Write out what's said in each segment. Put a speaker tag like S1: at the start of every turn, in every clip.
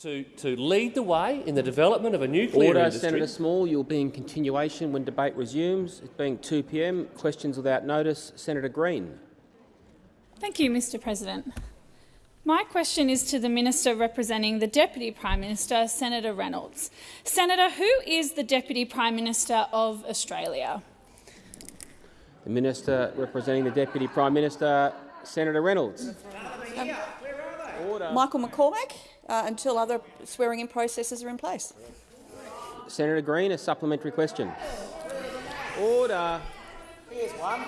S1: to, to lead the way in the development of a nuclear
S2: Order,
S1: industry.
S2: Senator Small. You'll be in continuation when debate resumes. It being 2 p.m. Questions without notice. Senator Green.
S3: Thank you, Mr President. My question is to the Minister representing the Deputy Prime Minister, Senator Reynolds. Senator, who is the Deputy Prime Minister of Australia?
S2: The Minister representing the Deputy Prime Minister, Senator Reynolds. Order.
S4: Michael McCormack, uh, until other swearing-in processes are in place.
S2: Senator Green, a supplementary question. Order.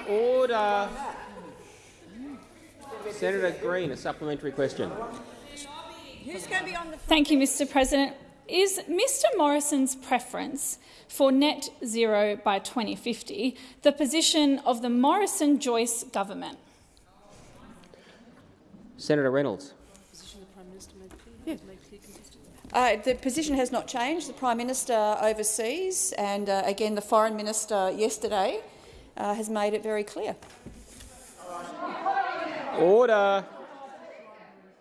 S2: Order. Senator Green, a supplementary question.
S4: Who's going to be on the
S3: Thank you, Mr President. Is Mr Morrison's preference for net zero by 2050 the position of the Morrison-Joyce government?
S2: Senator Reynolds.
S4: Uh, the position has not changed. The Prime Minister oversees, and uh, again the Foreign Minister yesterday uh, has made it very clear.
S2: Order.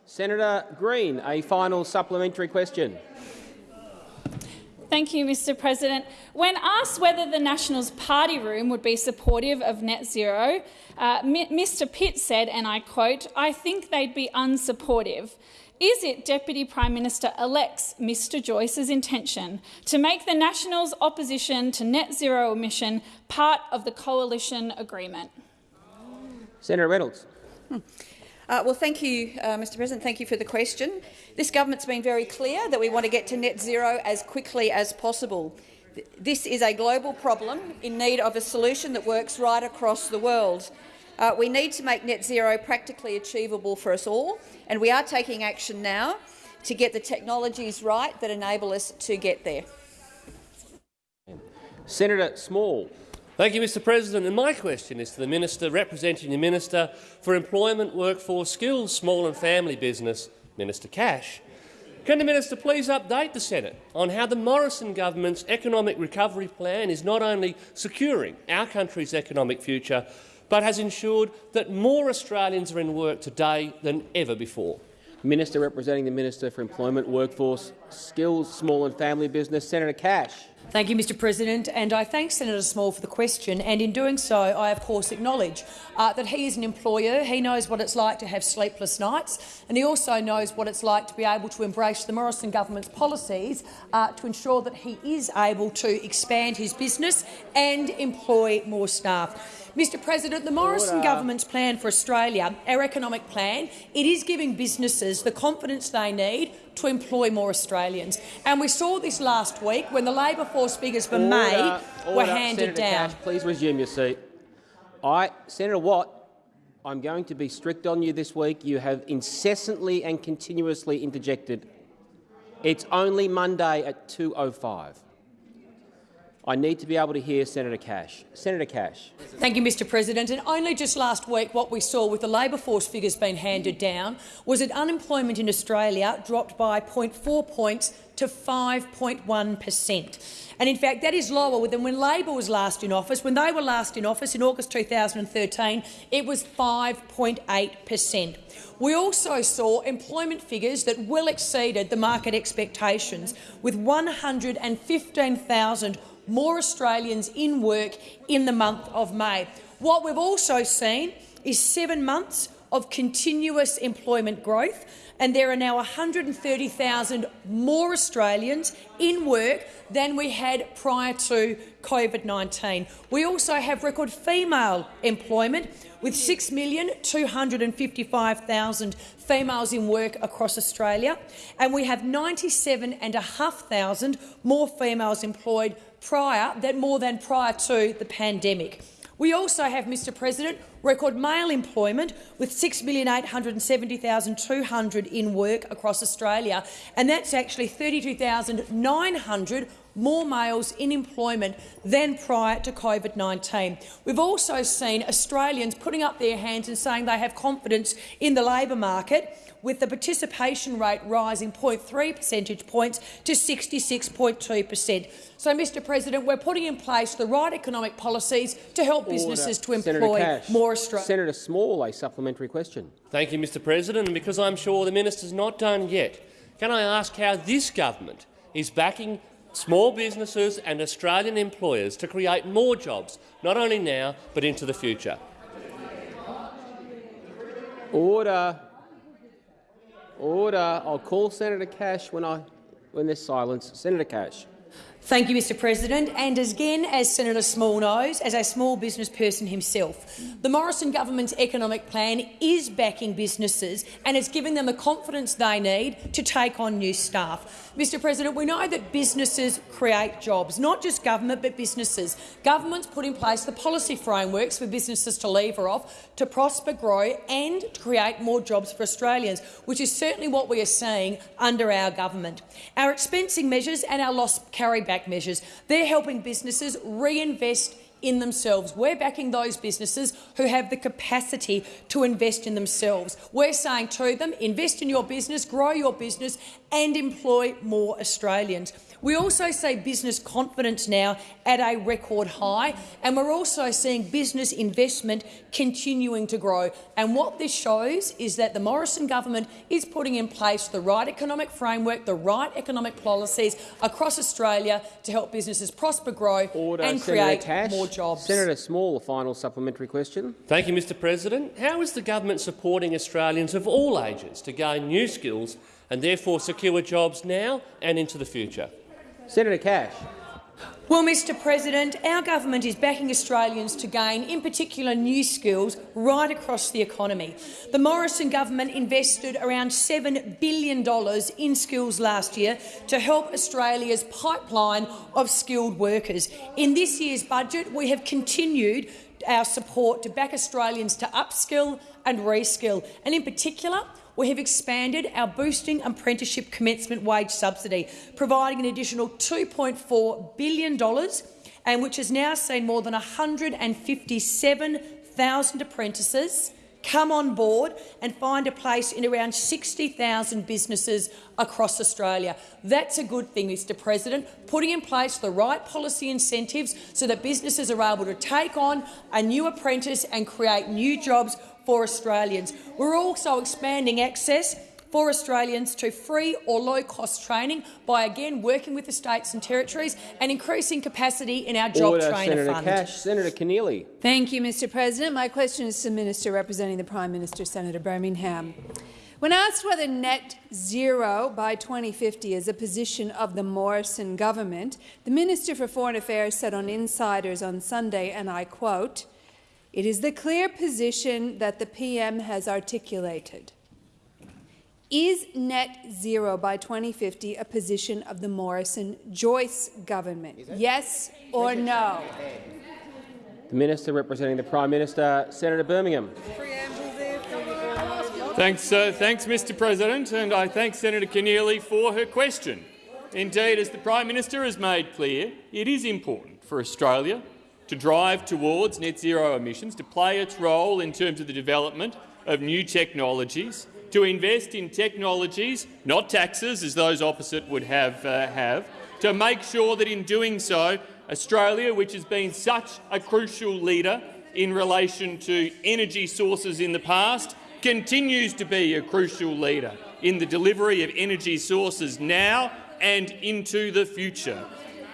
S2: Senator Green, a final supplementary question.
S3: Thank you, Mr President. When asked whether the Nationals party room would be supportive of net zero, uh, Mr Pitt said, and I quote, I think they'd be unsupportive. Is it Deputy Prime Minister-elect's Mr Joyce's intention to make the Nationals' opposition to net zero emission part of the coalition agreement?
S2: Senator Reynolds.
S4: Uh, well, thank you, uh, Mr President. Thank you for the question. This government's been very clear that we want to get to net zero as quickly as possible. This is a global problem in need of a solution that works right across the world. Uh, we need to make net zero practically achievable for us all, and we are taking action now to get the technologies right that enable us to get there.
S2: Senator Small.
S1: Thank you, Mr President. And my question is to the Minister representing the Minister for Employment, Workforce, Skills, Small and Family Business, Minister Cash. Can the Minister please update the Senate on how the Morrison government's economic recovery plan is not only securing our country's economic future, but has ensured that more Australians are in work today than ever before?
S2: Minister representing the Minister for Employment, Workforce, Skills, Small and Family Business, Senator Cash.
S5: Thank you, Mr President, and I thank Senator Small for the question. And in doing so, I of course acknowledge uh, that he is an employer. He knows what it's like to have sleepless nights, and he also knows what it's like to be able to embrace the Morrison government's policies uh, to ensure that he is able to expand his business and employ more staff. Mr President, the Morrison Order. government's plan for Australia, our economic plan, it is giving businesses the confidence they need to employ more Australians. And we saw this last week when the labour force figures for
S2: Order.
S5: May
S2: Order.
S5: were handed
S2: Senator
S5: down.
S2: Cash, please resume your seat. I, Senator Watt, I'm going to be strict on you this week. You have incessantly and continuously interjected. It's only Monday at 2.05. I need to be able to hear Senator Cash. Senator Cash.
S5: Thank you, Mr President. And only just last week what we saw with the labour force figures being handed down was that unemployment in Australia dropped by 0.4 points to 5.1 per cent. And in fact, that is lower than when Labor was last in office. When they were last in office in August 2013, it was 5.8 per cent. We also saw employment figures that well exceeded the market expectations, with 115,000 more Australians in work in the month of May. What we've also seen is seven months of continuous employment growth, and there are now 130,000 more Australians in work than we had prior to COVID-19. We also have record female employment, with 6,255,000 females in work across Australia, and we have 97,500 more females employed prior than more than prior to the pandemic. We also have, Mr President, record male employment with 6,870,200 in work across Australia, and that's actually 32,900 more males in employment than prior to COVID-19. We've also seen Australians putting up their hands and saying they have confidence in the labour market, with the participation rate rising 0.3 percentage points to 66.2 per cent. So, Mr President, we're putting in place the right economic policies to help
S2: Order.
S5: businesses to employ more Australians.
S2: Senator Small, a supplementary question.
S1: Thank you, Mr President. And because I'm sure the minister's not done yet, can I ask how this government is backing small businesses and Australian employers to create more jobs, not only now but into the future?
S2: Order. Order. I'll call Senator Cash when I when there's silence. Senator Cash.
S5: Thank you, Mr President. And again, as Senator Small knows, as a small business person himself, the Morrison government's economic plan is backing businesses and it's giving them the confidence they need to take on new staff. Mr President, we know that businesses create jobs, not just government but businesses. Governments put in place the policy frameworks for businesses to lever off, to prosper, grow and to create more jobs for Australians, which is certainly what we are seeing under our government. Our expensing measures and our loss carryback measures. They're helping businesses reinvest in themselves. We're backing those businesses who have the capacity to invest in themselves. We're saying to them, invest in your business, grow your business and employ more Australians. We also see business confidence now at a record high, and we're also seeing business investment continuing to grow. And what this shows is that the Morrison government is putting in place the right economic framework, the right economic policies across Australia to help businesses prosper, grow
S2: Order.
S5: and
S2: Senator
S5: create
S2: Cash.
S5: more jobs.
S2: Senator Small, a final supplementary question.
S1: Thank you, Mr President. How is the government supporting Australians of all ages to gain new skills and therefore secure jobs now and into the future?
S2: Senator Cash.
S5: Well, Mr President, our government is backing Australians to gain, in particular, new skills right across the economy. The Morrison government invested around $7 billion in skills last year to help Australia's pipeline of skilled workers. In this year's budget, we have continued our support to back Australians to upskill and reskill, and in particular, we have expanded our boosting apprenticeship commencement wage subsidy, providing an additional $2.4 billion, and which has now seen more than 157,000 apprentices come on board and find a place in around 60,000 businesses across Australia. That's a good thing, Mr President, putting in place the right policy incentives so that businesses are able to take on a new apprentice and create new jobs for Australians. We're also expanding access for Australians to free or low-cost training by again working with the states and territories and increasing capacity in our job
S2: Order.
S5: trainer
S2: Senator
S5: fund.
S2: Cash. Senator Keneally.
S6: Thank you, Mr President. My question is to the Minister representing the Prime Minister, Senator Birmingham. When asked whether net zero by 2050 is a position of the Morrison government, the Minister for Foreign Affairs said on Insiders on Sunday, and I quote, it is the clear position that the PM has articulated. Is net zero by 2050 a position of the Morrison-Joyce government? Yes or no?
S2: The Minister representing the Prime Minister, Senator Birmingham.
S7: Thanks, uh, thanks, Mr President, and I thank Senator Keneally for her question. Indeed, as the Prime Minister has made clear, it is important for Australia to drive towards net zero emissions, to play its role in terms of the development of new technologies, to invest in technologies, not taxes, as those opposite would have, uh, have to make sure that in doing so, Australia, which has been such a crucial leader in relation to energy sources in the past, continues to be a crucial leader in the delivery of energy sources now and into the future.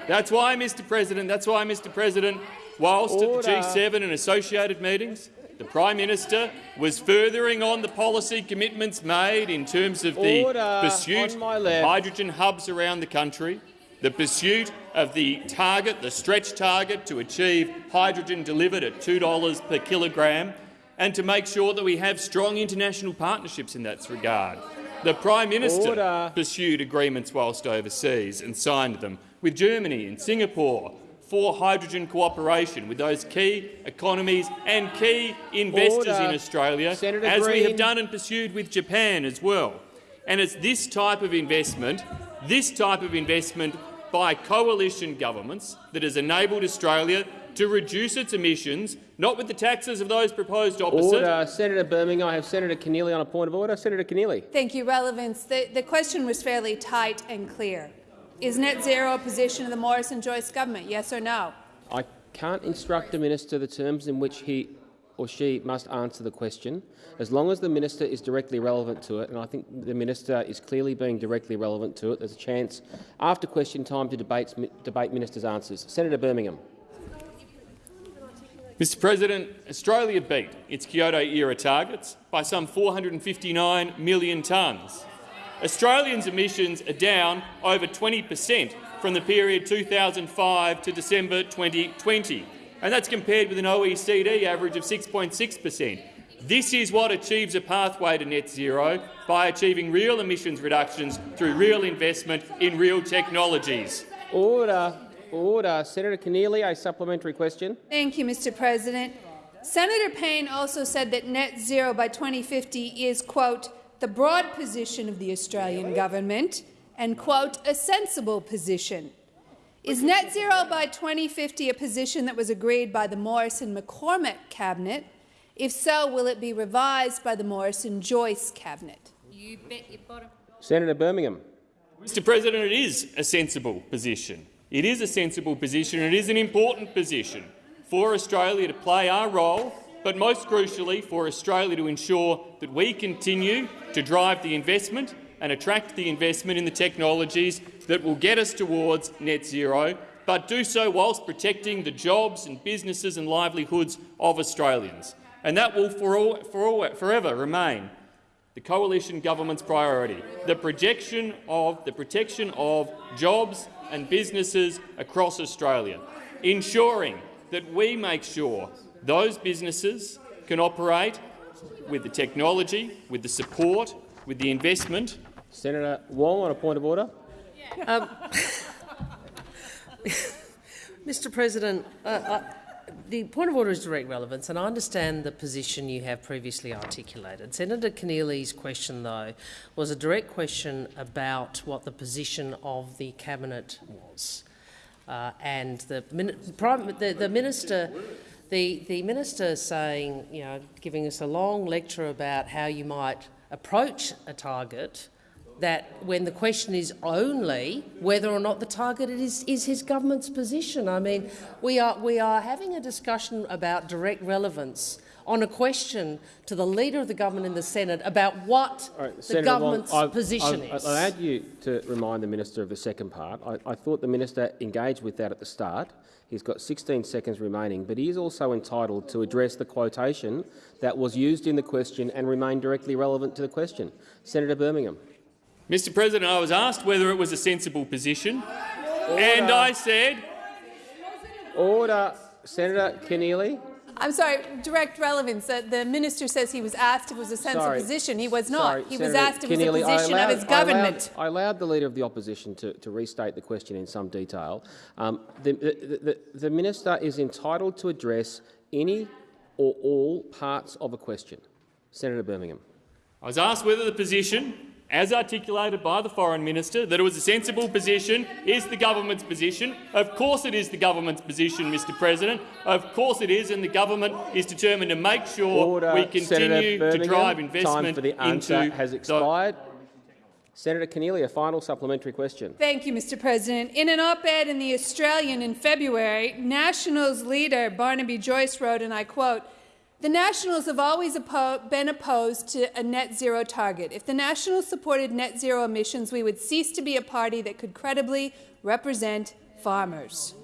S7: That's why, Mr President, that's why, Mr President, whilst
S2: Order.
S7: at the G7 and associated meetings, the Prime Minister was furthering on the policy commitments made in terms of the
S2: Order.
S7: pursuit of hydrogen hubs around the country, the pursuit of the target, the stretch target to achieve hydrogen delivered at $2 per kilogram, and to make sure that we have strong international partnerships in that regard. The Prime Minister
S2: Order.
S7: pursued agreements whilst overseas and signed them with Germany and Singapore for hydrogen cooperation with those key economies and key investors
S2: Order.
S7: in Australia,
S2: Senator
S7: as we have done and pursued with Japan as well. And it's this type of investment, this type of investment by coalition governments that has enabled Australia to reduce its emissions, not with the taxes of those proposed opposite,
S2: Order. Senator Birmingham. I have Senator Keneally on a point of order. Senator Keneally.
S6: Thank you. Relevance. The, the question was fairly tight and clear. Is net zero a position of the Morrison-Joyce government? Yes or no?
S2: I can't instruct a minister the terms in which he or she must answer the question. As long as the minister is directly relevant to it, and I think the minister is clearly being directly relevant to it, there's a chance after question time to debate, debate minister's answers. Senator Birmingham.
S7: Mr President, Australia beat its Kyoto-era targets by some 459 million tonnes. Australians' emissions are down over 20 per cent from the period 2005 to December 2020, and that's compared with an OECD average of 6.6 per cent. This is what achieves a pathway to net zero by achieving real emissions reductions through real investment in real technologies.
S2: Order. Order. Senator Keneally, a supplementary question.
S6: Thank you, Mr President. Senator Payne also said that net zero by 2050 is, quote, the broad position of the Australian government and, quote, a sensible position. Is net zero by 2050 a position that was agreed by the Morrison-McCormack cabinet? If so, will it be revised by the Morrison-Joyce cabinet? You bet
S2: your bottom. Senator Birmingham.
S7: Mr President, it is a sensible position. It is a sensible position and it is an important position for Australia to play our role, but most crucially for Australia to ensure that we continue to drive the investment and attract the investment in the technologies that will get us towards net zero, but do so whilst protecting the jobs and businesses and livelihoods of Australians. And that will for all, for all, forever remain the coalition government's priority, the projection of the protection of jobs and businesses across Australia, ensuring that we make sure those businesses can operate with the technology, with the support, with the investment
S2: Senator Wong on a point of order. Um,
S8: Mr President, uh, uh, the point of order is direct relevance, and I understand the position you have previously articulated. Senator Keneally's question, though, was a direct question about what the position of the cabinet was, uh, and the, the, the minister. The, the minister saying, you know, giving us a long lecture about how you might approach a target that when the question is only whether or not the target is, is his government's position. I mean, we are, we are having a discussion about direct relevance on a question to the Leader of the Government in the Senate about what right, the Senator government's Wong, I've, position
S2: I've,
S8: is.
S2: I add you to remind the minister of the second part. I, I thought the minister engaged with that at the start. He's got 16 seconds remaining, but he is also entitled to address the quotation that was used in the question and remain directly relevant to the question. Senator Birmingham.
S7: Mr President, I was asked whether it was a sensible position, Order. and I said—
S2: Order. Senator Keneally.
S6: I'm sorry, direct relevance. Uh, the minister says he was asked if it was a sensible sorry. position. He was not. Sorry, he Senator was asked if it was a position allowed, of his government.
S2: I allowed, I allowed, the Leader of the Opposition to, to restate the question in some detail. Um, the, the, the, the minister is entitled to address any or all parts of a question. Senator Birmingham.
S7: I was asked whether the position as articulated by the Foreign Minister, that it was a sensible position, is the government's position. Of course it is the government's position, Mr President. Of course it is, and the government is determined to make sure
S2: Order.
S7: we continue to drive investment
S2: Time for the answer
S7: into
S2: has expired. Senator Keneally, a final supplementary question.
S6: Thank you, Mr President. In an op-ed in The Australian in February, Nationals leader Barnaby Joyce wrote, and I quote, the Nationals have always oppo been opposed to a net zero target. If the Nationals supported net zero emissions, we would cease to be a party that could credibly represent farmers.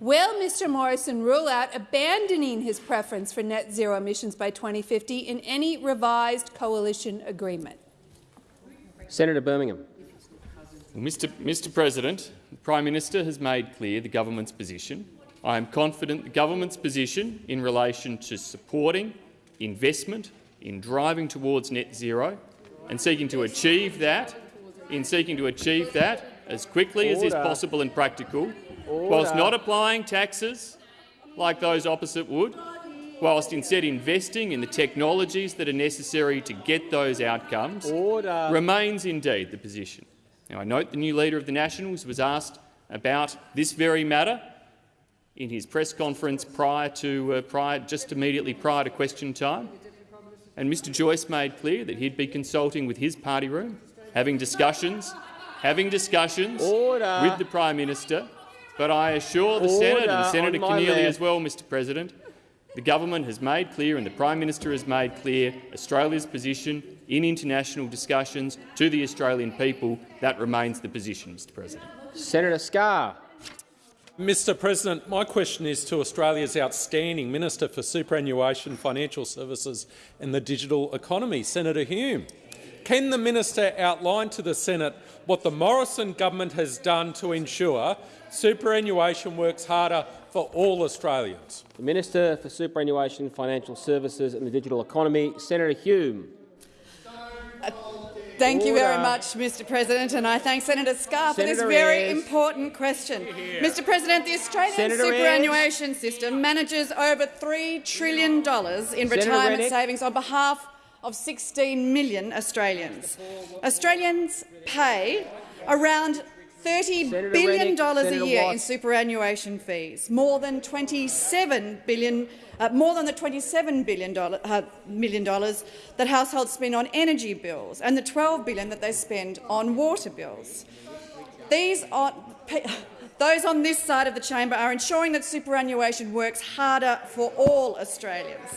S6: Will Mr Morrison rule out abandoning his preference for net zero emissions by 2050 in any revised coalition agreement?
S2: Senator Birmingham.
S7: Mr. Mr President, the Prime Minister has made clear the government's position I am confident the government's position in relation to supporting investment in driving towards net zero and seeking to achieve that, in seeking to achieve that as quickly Order. as is possible and practical, Order. whilst not applying taxes like those opposite would, whilst instead investing in the technologies that are necessary to get those outcomes, Order. remains indeed the position. Now, I note the new Leader of the Nationals was asked about this very matter in his press conference prior to, uh, prior, just immediately prior to question time. And Mr Joyce made clear that he'd be consulting with his party room, having discussions, having discussions Order. with the Prime Minister. But I assure the Order Senate and Senator Keneally as well, Mr President, The government has made clear and the Prime Minister has made clear Australia's position in international discussions to the Australian people. That remains the position, Mr President.
S2: Senator Scarr.
S9: Mr President, my question is to Australia's outstanding Minister for Superannuation, Financial Services and the Digital Economy, Senator Hume. Can the minister outline to the Senate what the Morrison government has done to ensure superannuation works harder for all Australians?
S2: The Minister for Superannuation, Financial Services and the Digital Economy, Senator Hume.
S10: Thank you very much, Mr President, and I thank Senator Scarr for this very
S2: Ayres.
S10: important question. Mr President, the Australian
S2: Senator
S10: superannuation system manages over $3 trillion in
S2: Senator
S10: retirement savings on behalf of 16 million Australians. Australians pay around 30
S2: Senator
S10: billion dollars
S2: Senator
S10: a year
S2: Watt.
S10: in superannuation fees, more than 27 billion, uh, more than the 27 billion dollar, uh, million dollars that households spend on energy bills, and the 12 billion that they spend on water bills. These are, those on this side of the chamber are ensuring that superannuation works harder for all Australians.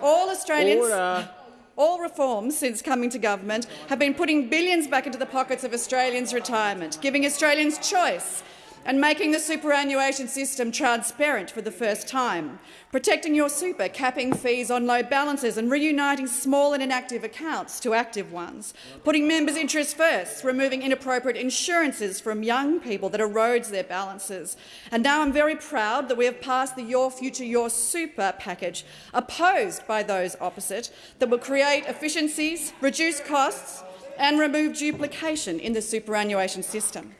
S10: All Australians.
S2: Order.
S10: All reforms since coming to government have been putting billions back into the pockets of Australians' retirement, giving Australians choice and making the superannuation system transparent for the first time, protecting your super, capping fees on low balances and reuniting small and inactive accounts to active ones, putting members' interests first, removing inappropriate insurances from young people that erodes their balances. And now I'm very proud that we have passed the Your Future, Your Super package, opposed by those opposite, that will create efficiencies, reduce costs and remove duplication in the superannuation system.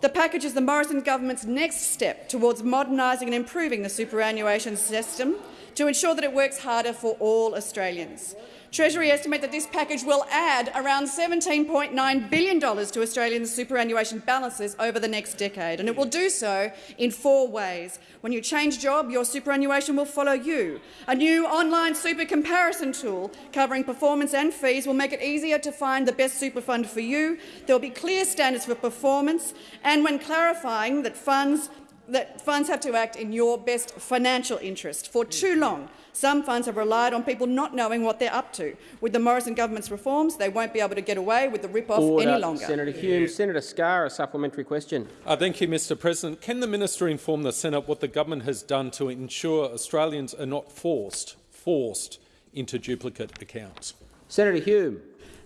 S10: The package is the Morrison government's next step towards modernising and improving the superannuation system to ensure that it works harder for all Australians. Treasury estimate that this package will add around $17.9 billion to Australians' superannuation balances over the next decade, and it will do so in four ways. When you change job, your superannuation will follow you. A new online super comparison tool covering performance and fees will make it easier to find the best super fund for you. There will be clear standards for performance, and when clarifying that funds that funds have to act in your best financial interest. For too long, some funds have relied on people not knowing what they're up to. With the Morrison government's reforms, they won't be able to get away with the rip-off any longer.
S2: Senator Hume. Senator Scarr, a supplementary question.
S9: Uh, thank you, Mr President. Can the minister inform the Senate what the government has done to ensure Australians are not forced, forced into duplicate accounts?
S2: Senator Hume.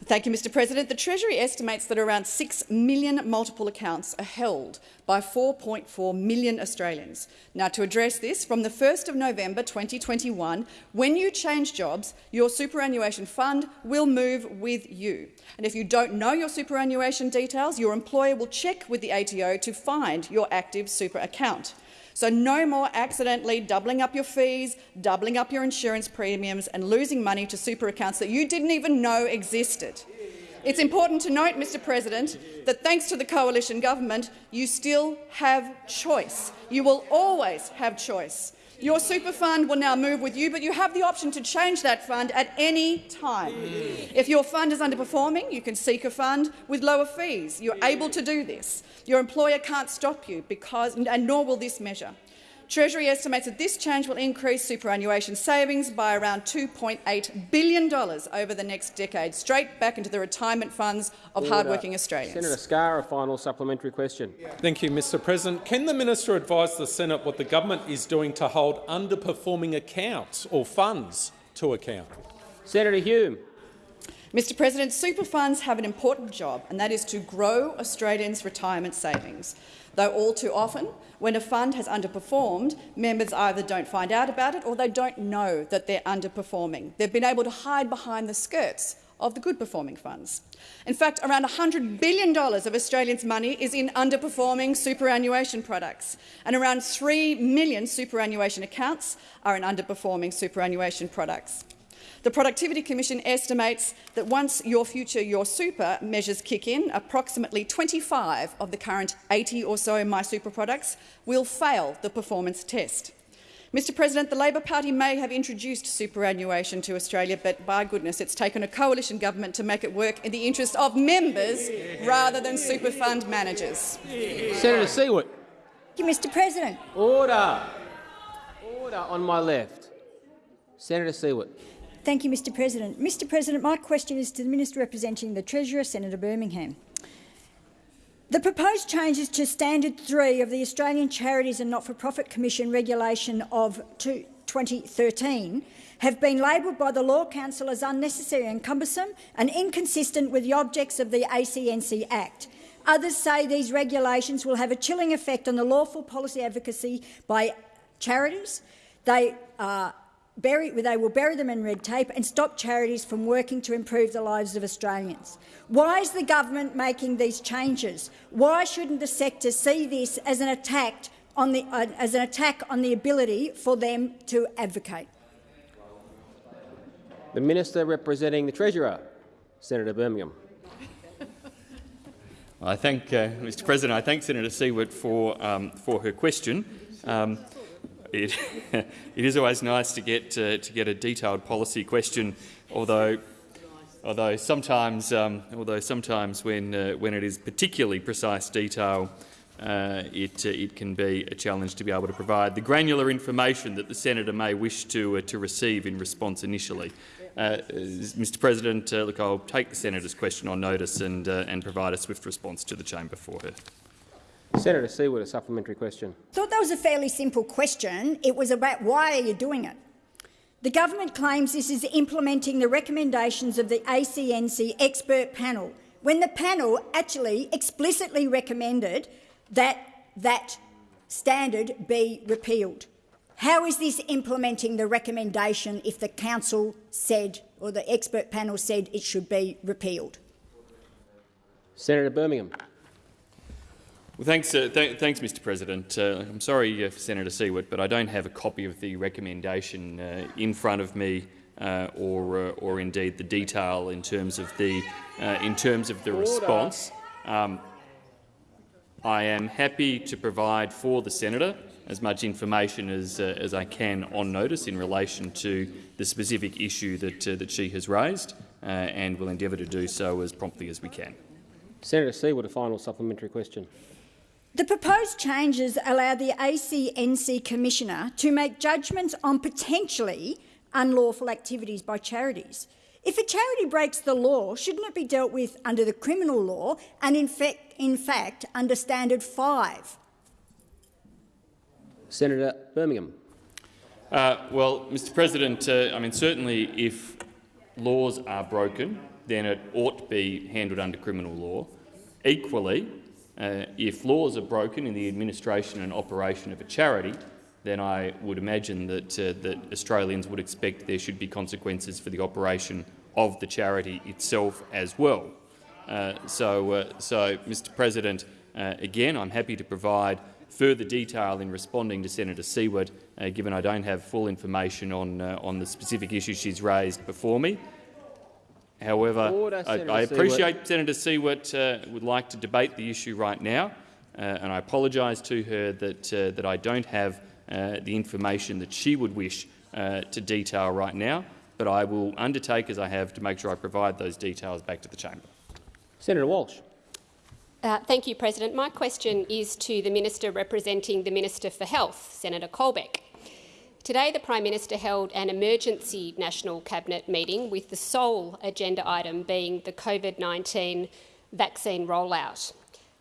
S10: Thank you, Mr President. The Treasury estimates that around 6 million multiple accounts are held by 4.4 million Australians. Now, to address this, from the 1st of November 2021, when you change jobs, your superannuation fund will move with you. And if you don't know your superannuation details, your employer will check with the ATO to find your active super account. So no more accidentally doubling up your fees, doubling up your insurance premiums and losing money to super accounts that you didn't even know existed. It's important to note, Mr President, that thanks to the coalition government, you still have choice. You will always have choice. Your super fund will now move with you, but you have the option to change that fund at any time. If your fund is underperforming, you can seek a fund with lower fees. You're able to do this. Your employer can't stop you, because, and nor will this measure. Treasury estimates that this change will increase superannuation savings by around $2.8 billion over the next decade, straight back into the retirement funds of
S2: Order.
S10: hardworking Australians.
S2: Senator Scarr, a final supplementary question.
S9: Thank you, Mr President. Can the minister advise the Senate what the government is doing to hold underperforming accounts or funds to account?
S2: Senator Hume.
S10: Mr President, super funds have an important job, and that is to grow Australians' retirement savings. Though all too often, when a fund has underperformed, members either don't find out about it or they don't know that they're underperforming. They've been able to hide behind the skirts of the good-performing funds. In fact, around $100 billion of Australians' money is in underperforming superannuation products, and around 3 million superannuation accounts are in underperforming superannuation products. The Productivity Commission estimates that once Your Future, Your Super measures kick in, approximately 25 of the current 80 or so My Super products will fail the performance test. Mr President, the Labor Party may have introduced superannuation to Australia, but by goodness, it's taken a coalition government to make it work in the interest of members rather than super fund managers.
S2: Senator Siewert.
S11: Thank you, Mr President.
S2: Order. Order on my left. Senator Siewert.
S11: Thank you, Mr President. Mr President, my question is to the Minister representing the Treasurer, Senator Birmingham. The proposed changes to Standard 3 of the Australian Charities and Not-for-Profit Commission regulation of 2013 have been labelled by the Law Council as unnecessary and cumbersome and inconsistent with the objects of the ACNC Act. Others say these regulations will have a chilling effect on the lawful policy advocacy by charities. They, uh, bury, they will bury them in red tape and stop charities from working to improve the lives of Australians. Why is the government making these changes? Why shouldn't the sector see this as an attack on the, uh, as an attack on the ability for them to advocate?
S2: The Minister representing the Treasurer, Senator Birmingham.
S7: I thank, uh, Mr President, I thank Senator Siewert for, um, for her question. Um, it, it is always nice to get, uh, to get a detailed policy question, although, although sometimes, um, although sometimes when, uh, when it is particularly precise detail, uh, it, uh, it can be a challenge to be able to provide the granular information that the senator may wish to, uh, to receive in response initially. Mr President, look, I'll take the senator's question on notice and, and provide a swift response to the chamber for her.
S2: Senator Siewert, a supplementary question.
S11: I thought that was a fairly simple question. It was about why are you doing it? The government claims this is implementing the recommendations of the ACNC expert panel, when the panel actually explicitly recommended that that standard be repealed. How is this implementing the recommendation if the council said, or the expert panel said, it should be repealed?
S2: Senator Birmingham.
S7: Well, thanks, uh, th thanks, Mr. President. Uh, I'm sorry uh, Senator Siewert, but I don't have a copy of the recommendation uh, in front of me, uh, or, uh, or indeed the detail in terms of the in terms of the Order. response. Um, I am happy to provide for the senator as much information as, uh, as I can on notice in relation to the specific issue that, uh, that she has raised, uh, and will endeavour to do so as promptly as we can.
S2: Senator Siewert, a final supplementary question.
S11: The proposed changes allow the ACNC Commissioner to make judgments on potentially unlawful activities by charities. If a charity breaks the law, shouldn't it be dealt with under the criminal law and in fact, in fact under Standard 5?
S2: Senator Birmingham.
S7: Uh, well, Mr President, uh, I mean, certainly if laws are broken, then it ought to be handled under criminal law. Equally, uh, if laws are broken in the administration and operation of a charity, then I would imagine that, uh, that Australians would expect there should be consequences for the operation of the charity itself as well. Uh, so, uh, so, Mr President, again, I'm happy to provide further detail in responding to Senator Siewert, uh, given I don't have full information on, uh, on the specific issues she's raised before me. However,
S2: Order,
S7: I, I, appreciate Siewert. Senator Siewert uh, would like to debate the issue right now, uh, and I apologise to her that, uh, that I don't have uh, the information that she would wish to detail right now, but I will undertake, as I have, to make sure I provide those details back to the chamber.
S2: Senator Walsh.
S12: Uh, thank you, President. My question is to the Minister representing the Minister for Health, Senator Colbeck. Today, the Prime Minister held an emergency National Cabinet meeting with the sole agenda item being the COVID-19 vaccine rollout.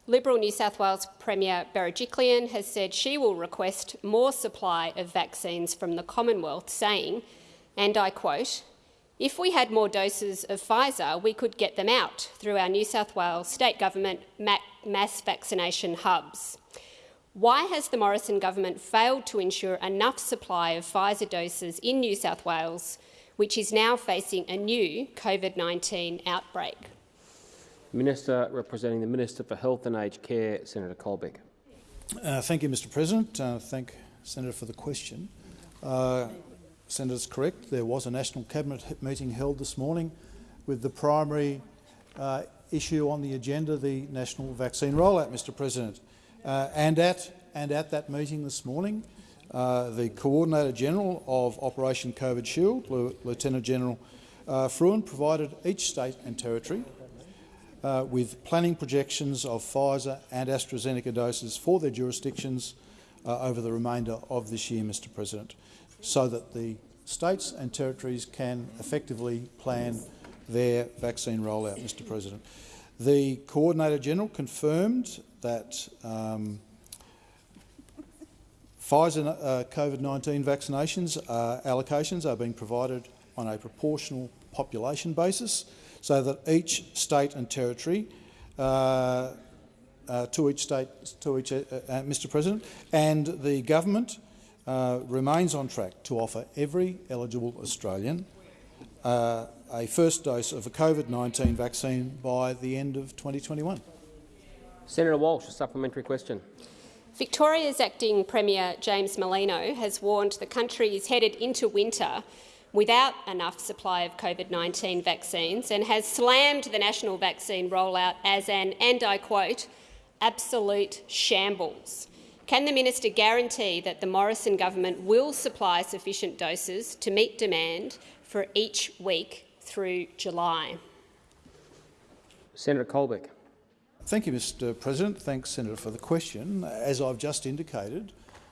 S12: Liberal New South Wales Premier Berejiklian has said she will request more supply of vaccines from the Commonwealth, saying, and I quote, if we had more doses of Pfizer, we could get them out through our New South Wales state government mass vaccination hubs. Why has the Morrison government failed to ensure enough supply of Pfizer doses in New South Wales, which is now facing a new COVID-19 outbreak?
S2: Minister representing the Minister for Health and Aged Care, Senator Colbeck.
S13: Uh, thank you, Mr President. Uh, thank Senator for the question. Uh, Senator's correct. There was a National Cabinet meeting held this morning with the primary uh, issue on the agenda, the national vaccine rollout, Mr President. Uh, and, at, and at that meeting this morning, uh, the Coordinator General of Operation COVID Shield, Lieutenant General uh, Frewen, provided each state and territory uh, with planning projections of Pfizer and AstraZeneca doses for their jurisdictions uh, over the remainder of this year, Mr President so that the states and territories can effectively plan their vaccine rollout, Mr President. The Coordinator-General confirmed that um, Pfizer uh, COVID-19 vaccinations uh, allocations are being provided on a proportional population basis so that each state and territory uh, uh, to each state, to each, uh, uh, Mr President, and the government remains on track to offer every eligible Australian a first dose of a COVID-19 vaccine by the end of 2021.
S2: Senator Walsh, a supplementary question.
S12: Victoria's acting Premier James Merlino has warned the country is headed into winter without enough supply of COVID-19 vaccines and has slammed the national vaccine rollout as an, and I quote, absolute shambles. Can the minister guarantee that the Morrison government will supply sufficient doses to meet demand for each week through July?
S2: Senator Colbeck.
S13: Thank you, Mr President. Thanks, Senator, for the question. As I've just indicated,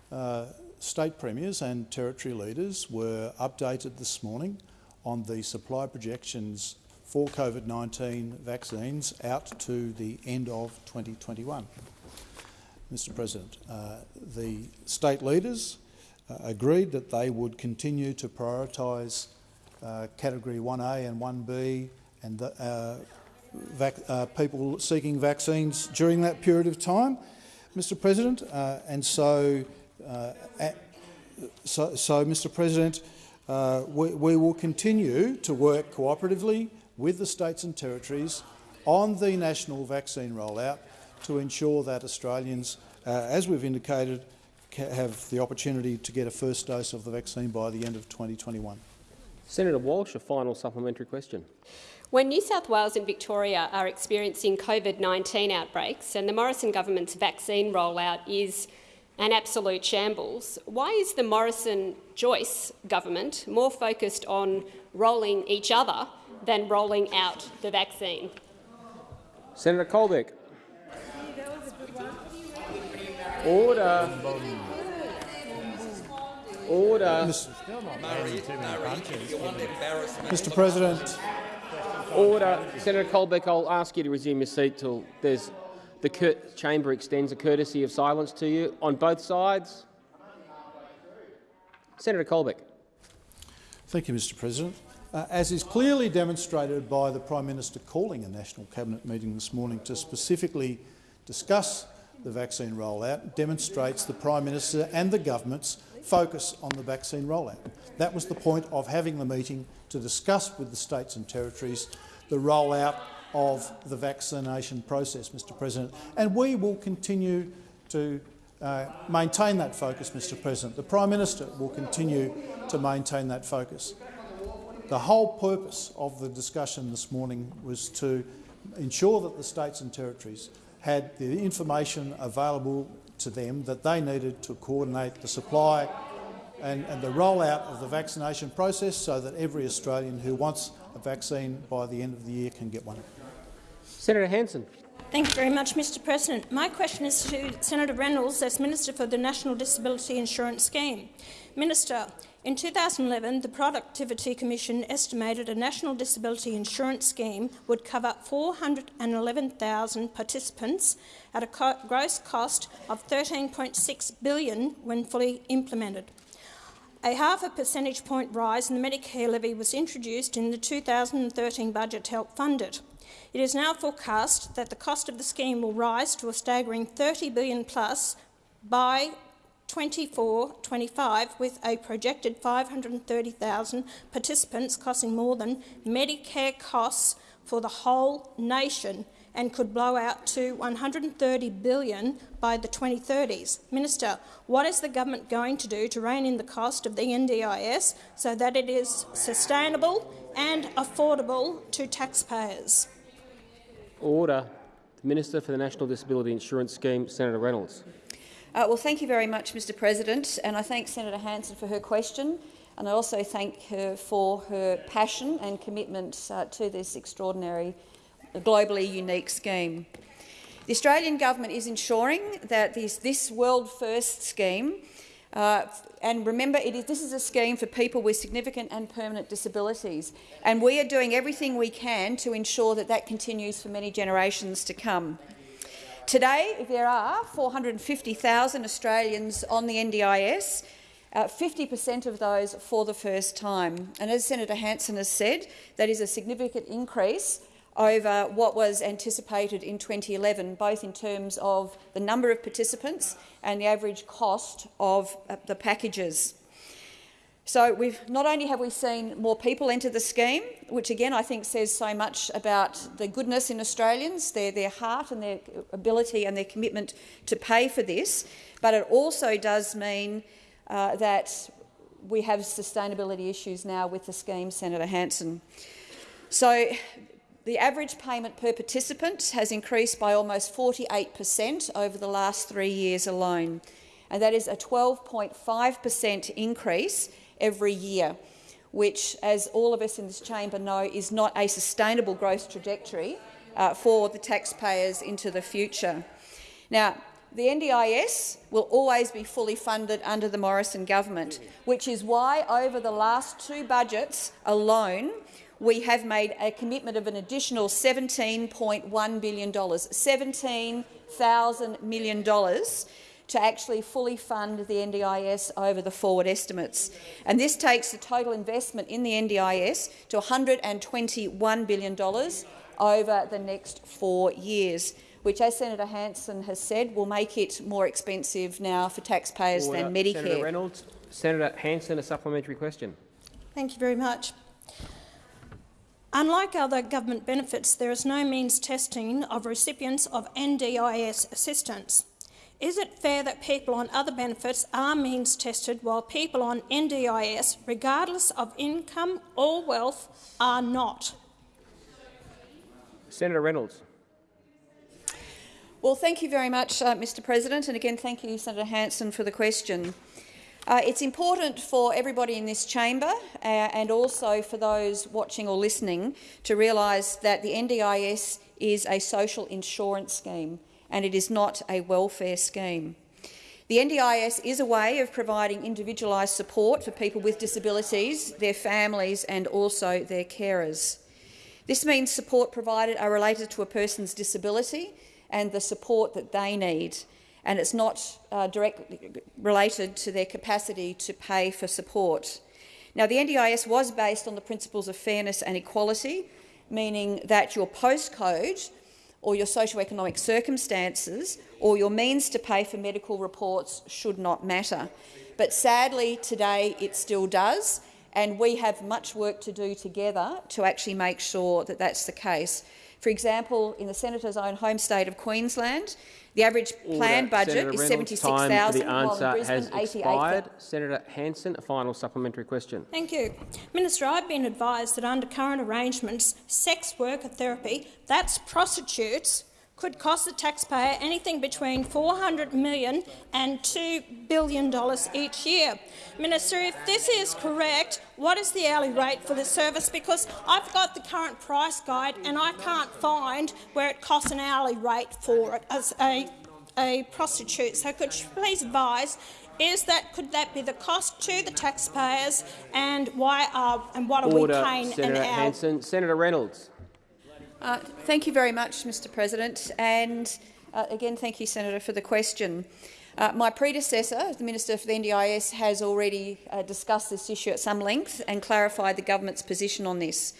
S13: uh, state premiers and territory leaders were updated this morning on the supply projections for COVID-19 vaccines out to the end of 2021. Mr President, uh, the state leaders uh, agreed that they would continue to prioritise uh, Category 1A and 1B and the, uh, people seeking vaccines during that period of time, Mr President. Uh, and so, uh, at, so, so, Mr President, uh, we, we, will continue to work cooperatively with the states and territories on the national vaccine rollout to ensure that Australians, uh, as we've indicated, have the opportunity to get a first dose of the vaccine by the end of 2021.
S2: Senator Walsh, a final supplementary question.
S12: When New South Wales and Victoria are experiencing COVID-19 outbreaks and the Morrison government's vaccine rollout is an absolute shambles, why is the Morrison-Joyce government more focused on rolling each other than rolling out the vaccine?
S2: Senator Colbeck. Order. Order.
S13: Mr President.
S2: Order. Senator Colbeck, I'll ask you to resume your seat till there's the chamber extends a courtesy of silence to you on both sides. Senator Colbeck.
S13: Thank you, Mr President. Uh, as is clearly demonstrated by the Prime Minister calling a National Cabinet meeting this morning to specifically discuss the vaccine rollout, demonstrates the Prime Minister and the government's focus on the vaccine rollout. That was the point of having the meeting to discuss with the states and territories the rollout of the vaccination process, Mr President. And we will continue to uh, maintain that focus, Mr President. The Prime Minister will continue to maintain that focus. The whole purpose of the discussion this morning was to ensure that the states and territories had the information available to them that they needed to coordinate the supply and, and the rollout of the vaccination process so that every Australian who wants a vaccine by the end of the year can get one.
S2: Senator Hanson.
S14: Thank you very much, Mr President. My question is to Senator Reynolds as Minister for the National Disability Insurance Scheme. Minister, in 2011, the Productivity Commission estimated a national disability insurance scheme would cover 411,000 participants at a co gross cost of 13.6 billion when fully implemented. A half a percentage point rise in the Medicare levy was introduced in the 2013 budget to help fund it. It is now forecast that the cost of the scheme will rise to a staggering 30 billion plus by 24-25, with a projected 530,000 participants costing more than Medicare costs for the whole nation and could blow out to 130 billion by the 2030s. Minister, what is the government going to do to rein in the cost of the NDIS so that it is sustainable and affordable to taxpayers?
S2: Order. The Minister for the National Disability Insurance Scheme, Senator Reynolds.
S4: Uh, well, thank you very much, Mr President, and I thank Senator Hanson for her question, and I also thank her for her passion and commitment uh, to this extraordinary a globally unique scheme. The Australian government is ensuring that this, this world-first scheme Uh, and remember, is, this is a scheme for people with significant and permanent disabilities, and we are doing everything we can to ensure that that continues for many generations to come. Today, there are 450,000 Australians on the NDIS, 50% uh, of those for the first time. And as Senator Hanson has said, that is a significant increase over what was anticipated in 2011, both in terms of the number of participants and the average cost of uh, the packages. So we've, not only have we seen more people enter the scheme, which again I think says so much about the goodness in Australians, their, their heart and their ability and their commitment to pay for this, but it also does mean uh, that we have sustainability issues now with the scheme, Senator Hanson. So the average payment per participant has increased by almost 48 per cent over the last three years alone, and that is a 12.5 per cent increase every year, which, as all of us in this chamber know, is not a sustainable growth trajectory uh, for the taxpayers into the future. Now, the NDIS will always be fully funded under the Morrison government, which is why over the last two budgets alone we have made a commitment of an additional $17.1 billion, $17,000 million to actually fully fund the NDIS over the forward estimates. And this takes the total investment in the NDIS to $121 billion over the next four years, which, as Senator Hanson has said, will make it more expensive now for taxpayers Order. than Medicare.
S2: Senator Reynolds. Senator Hanson, a supplementary question.
S14: Thank you very much. Unlike other government benefits, there is no means testing of recipients of NDIS assistance. Is it fair that people on other benefits are means tested while people on NDIS, regardless of income or wealth, are not?
S2: Senator Reynolds.
S4: Well, thank you very much, uh, Mr President, and again thank you, Senator Hanson, for the question. Uh, it's important for everybody in this chamber uh, and also for those watching or listening to realise that the NDIS is a social insurance scheme and it is not a welfare scheme. The NDIS is a way of providing individualised support for people with disabilities, their families and also their carers. This means support provided are related to a person's disability and the support that they need and it's not uh, directly related to their capacity to pay for support. Now, the NDIS was based on the principles of fairness and equality, meaning that your postcode or your socioeconomic circumstances or your means to pay for medical reports should not matter. But sadly, today it still does, and we have much work to do together to actually make sure that that's the case. For example, in the Senator's own home state of Queensland, the average planned budget Senator is 76,000, while in Brisbane, 88,000.
S2: Senator Hanson, a final supplementary question.
S14: Thank you. Minister, I've been advised that under current arrangements, sex worker therapy, that's prostitutes, could cost the taxpayer anything between $400 million and $2 billion each year. Minister, if this is correct, what is the hourly rate for this service? Because I've got the current price guide and I can't find where it costs an hourly rate for it as a, a prostitute. So could you please advise is that could that be the cost to the taxpayers, and why are and what are
S2: Order,
S14: we paying
S2: Senator
S14: an hour?
S2: Hanson. Senator Reynolds.
S4: Uh, thank you very much, Mr President. And uh, again, thank you, Senator, for the question. Uh, my predecessor, the Minister for the NDIS, has already uh, discussed this issue at some length and clarified the government's position on this.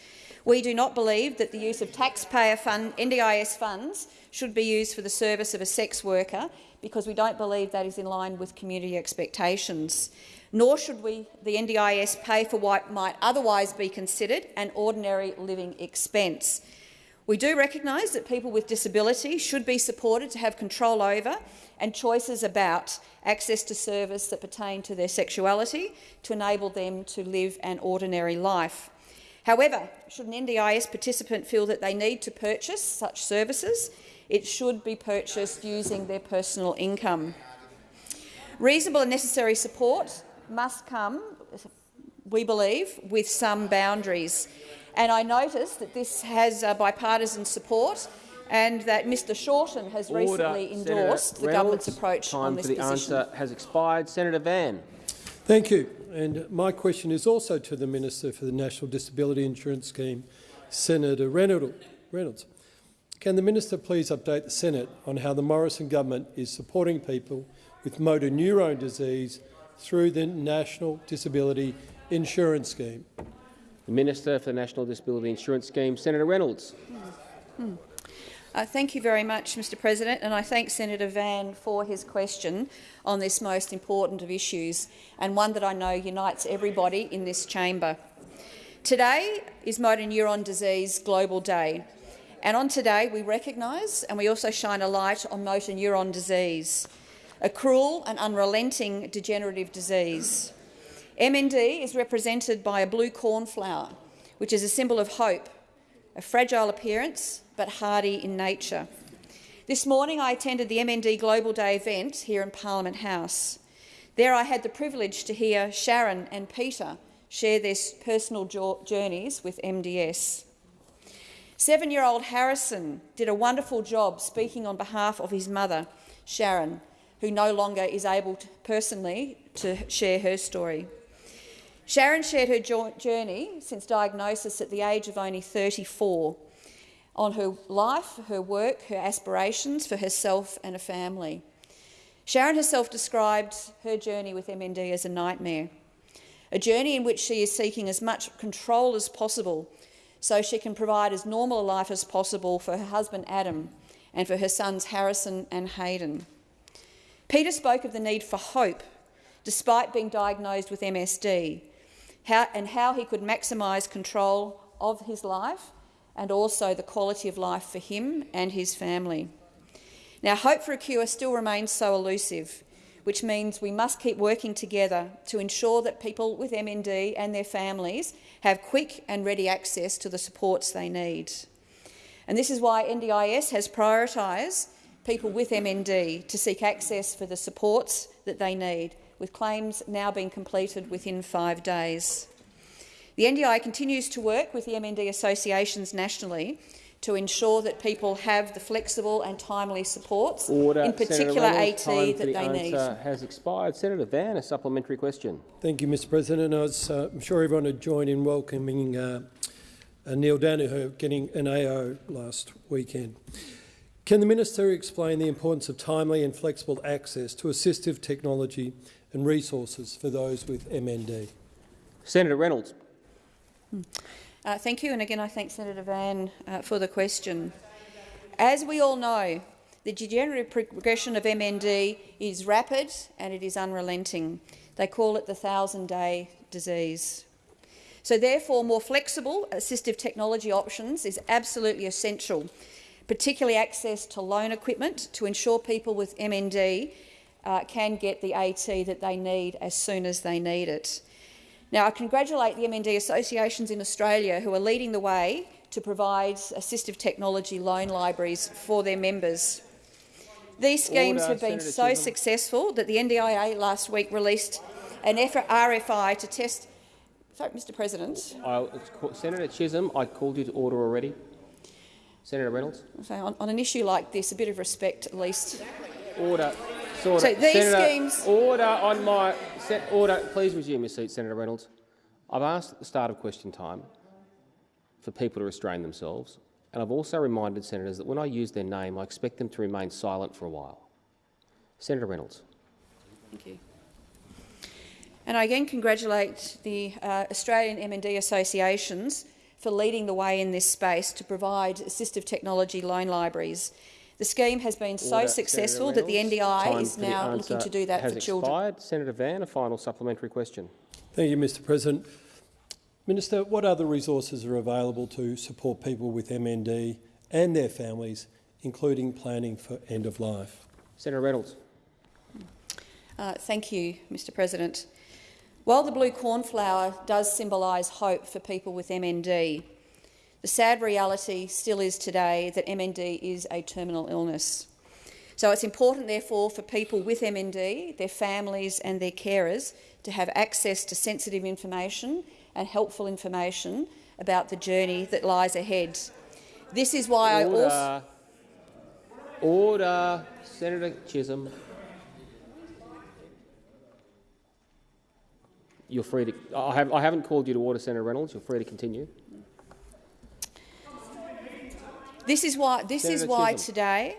S4: We do not believe that the use of taxpayer fund, NDIS funds should be used for the service of a sex worker because we don't believe that is in line with community expectations. Nor should we, the NDIS pay for what might otherwise be considered an ordinary living expense. We do recognise that people with disability should be supported to have control over and choices about access to service that pertain to their sexuality to enable them to live an ordinary life. However, should an NDIS participant feel that they need to purchase such services, it should be purchased using their personal income. Reasonable and necessary support must come, we believe, with some boundaries. And I notice that this has uh, bipartisan support and that Mr Shorten has
S2: Order.
S4: recently
S2: Senator
S4: endorsed the
S2: Reynolds,
S4: government's approach
S2: time
S4: on this
S2: for the
S4: position.
S2: answer has expired. Senator Van.
S15: Thank you. And my question is also to the Minister for the National Disability Insurance Scheme, Senator Reynolds. Can the minister please update the Senate on how the Morrison government is supporting people with motor neurone disease through the National Disability Insurance Scheme?
S2: The Minister for the National Disability Insurance Scheme, Senator Reynolds.
S4: Hmm. Uh, thank you very much, Mr President, and I thank Senator Van for his question on this most important of issues and one that I know unites everybody in this chamber. Today is Motor Neuron Disease Global Day, and on today we recognise and we also shine a light on motor neuron disease, a cruel and unrelenting degenerative disease. MND is represented by a blue cornflower, which is a symbol of hope, a fragile appearance but hardy in nature. This morning I attended the MND Global Day event here in Parliament House. There I had the privilege to hear Sharon and Peter share their personal journeys with MDS. Seven-year-old Harrison did a wonderful job speaking on behalf of his mother, Sharon, who no longer is able to, personally to share her story. Sharon shared her journey since diagnosis at the age of only 34 on her life, her work, her aspirations for herself and a family. Sharon herself described her journey with MND as a nightmare, a journey in which she is seeking as much control as possible so she can provide as normal a life as possible for her husband Adam and for her sons Harrison and Hayden. Peter spoke of the need for hope despite being diagnosed with MSD how, and how he could maximise control of his life and also the quality of life for him and his family. Now, hope for a cure still remains so elusive, which means we must keep working together to ensure that people with MND and their families have quick and ready access to the supports they need. And this is why NDIS has prioritised people with MND to seek access for the supports that they need, with claims now being completed within five days. The NDIA continues to work with the MND associations nationally to ensure that people have the flexible and timely supports,
S2: Order.
S4: in particular AT,
S2: Time
S4: that
S2: for the
S4: they need.
S2: answer has expired. Senator Van, a supplementary question.
S15: Thank you, Mr President. I was, uh, I'm sure everyone would join in welcoming uh, uh, Neale Daniher getting an AO last weekend. Can the minister explain the importance of timely and flexible access to assistive technology and resources for those with MND?
S2: Senator Reynolds.
S4: Uh, thank you, and again I thank Senator Van uh, for the question. As we all know, the degenerative progression of MND is rapid and it is unrelenting. They call it the thousand-day disease. So therefore, more flexible assistive technology options is absolutely essential, particularly access to loan equipment to ensure people with MND uh, can get the AT that they need as soon as they need it. Now, I congratulate the MND associations in Australia who are leading the way to provide assistive technology loan libraries for their members. These schemes
S2: Order,
S4: have been
S2: Senator
S4: so
S2: Chisholm.
S4: successful that the NDIA last week released an RFI to test. Sorry, Mr. President.
S2: I, Senator Chisholm, I called you to order already. Senator Reynolds.
S4: So on, on an issue like this, a bit of respect at least.
S2: Order. Sort
S4: So these
S2: Senator,
S4: schemes-
S2: Order on my se order. Please resume your seat, Senator Reynolds. I've asked at the start of question time for people to restrain themselves, and I've also reminded senators that when I use their name, I expect them to remain silent for a while. Senator Reynolds.
S4: Thank you. And I again congratulate the uh, Australian MND associations for leading the way in this space to provide assistive technology loan libraries. The scheme has been so
S2: Order,
S4: successful that the NDIA
S2: Time
S4: is now looking to do that
S2: has
S4: for children.
S2: expired. Senator Van, a final supplementary question.
S15: Thank you, Mr President. Minister, what other resources are available to support people with MND and their families, including planning for end of life?
S2: Senator Reynolds.
S4: Uh, thank you, Mr President. While the blue cornflower does symbolise hope for people with MND, the sad reality still is today that MND is a terminal illness. So it's important, therefore, for people with MND, their families and their carers to have access to sensitive information and helpful information about the journey that lies ahead. This is why I also...
S2: Order. Order. Senator Chisholm. You're free to. I, have, I haven't called you to order, Senator Reynolds. You're free to continue.
S4: This is why, this is why
S2: Chisholm.
S4: today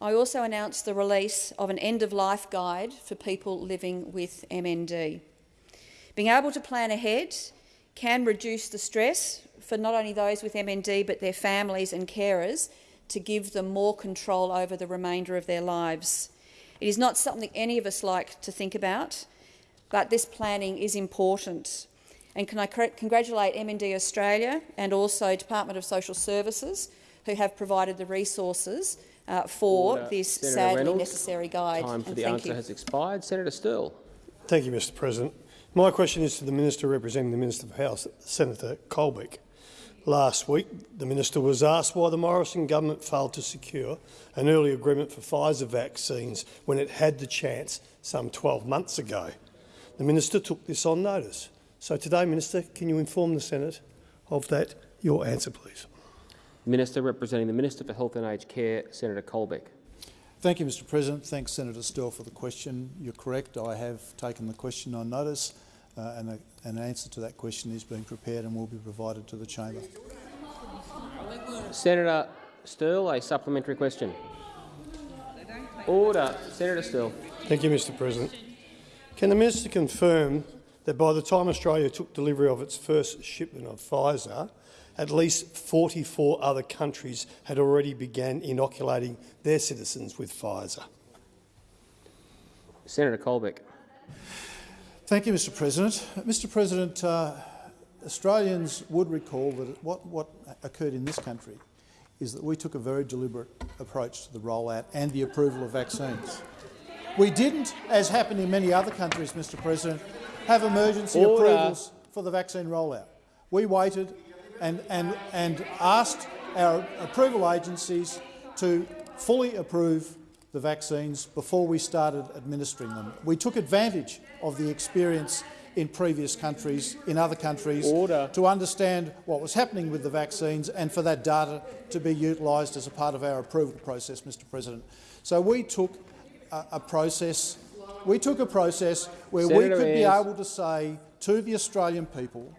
S4: I also announced the release of an end-of-life guide for people living with MND. Being able to plan ahead can reduce the stress for not only those with MND but their families and carers to give them more control over the remainder of their lives. It is not something any of us like to think about, but this planning is important. And can I congratulate MND Australia and also Department of Social Services who have provided the resources uh, for
S2: Order.
S4: this
S2: Senator
S4: sadly
S2: Reynolds.
S4: necessary guide.
S2: Time for
S4: And
S2: the
S4: thank
S2: answer
S4: you.
S2: has expired. Senator Sterle.
S16: Thank you, Mr President. My question is to the Minister representing the Minister for Health, Senator Colbeck. Last week, the Minister was asked why the Morrison government failed to secure an early agreement for Pfizer vaccines when it had the chance some 12 months ago. The Minister took this on notice. So today, Minister, can you inform the Senate of that? Your answer, please.
S2: Minister representing the Minister for Health and Aged Care, Senator Colbeck.
S13: Thank you, Mr President. Thanks, Senator Sterle, for the question. You're correct. I have taken the question on notice uh, and a, an answer to that question is being prepared and will be provided to the chamber.
S2: Senator Sterle, a supplementary question. Order. Senator Sterle.
S16: Thank you, Mr President. Can the Minister confirm that by the time Australia took delivery of its first shipment of Pfizer, at least 44 other countries had already begun inoculating their citizens with Pfizer?
S2: Senator Colbeck.
S13: Thank you, Mr President. Mr President, uh, Australians would recall that what, what occurred in this country is that we took a very deliberate approach to the rollout and the approval of vaccines. We didn't, as happened in many other countries, Mr President, have emergency
S2: Order.
S13: approvals for the vaccine rollout. We waited and, and, and asked our approval agencies to fully approve the vaccines before we started administering them. We took advantage of the experience in previous countries, in other countries,
S2: Order.
S13: to understand what was happening with the vaccines and for that data to be utilised as a part of our approval process, Mr President. So we took a, a process, we took a process where we
S2: Senator
S13: could be able to say to the Australian people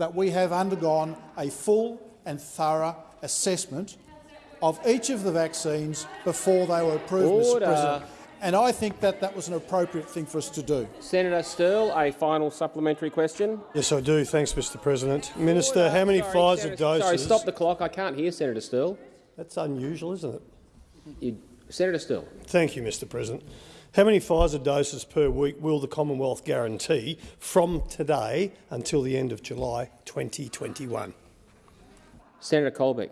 S13: that we have undergone a full and thorough assessment of each of the vaccines before they were approved,
S2: Order.
S13: Mr President. And I think that that was an appropriate thing for us to do.
S2: Senator Sterle, a final supplementary question.
S16: Yes, I do. Thanks, Mr President. Minister, how many
S2: Sorry,
S16: Pfizer
S2: Senator-
S16: doses—
S2: Sorry, stop the clock. I can't hear Senator Sterle.
S16: That's unusual, isn't it?
S2: You, Senator Sterle.
S16: Thank you, Mr President. How many Pfizer doses per week will the Commonwealth guarantee from today until the end of July 2021?
S2: Senator Colbeck.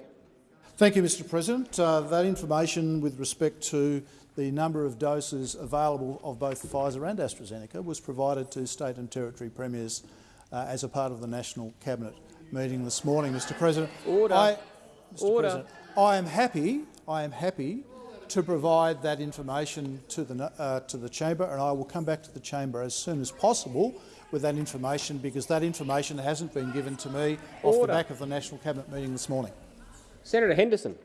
S13: Thank you, Mr President. Uh, that information with respect to the number of doses available of both Pfizer and AstraZeneca was provided to state and territory premiers uh, as a part of the National Cabinet meeting this morning, Mr President.
S2: Order.
S13: I, Mr.
S2: Order.
S13: President, I am happy. I am happy to provide that information to the uh, to the chamber, and I will come back to the chamber as soon as possible with that information because that information hasn't been given to me off the back of the National Cabinet meeting this morning.
S2: Senator Henderson.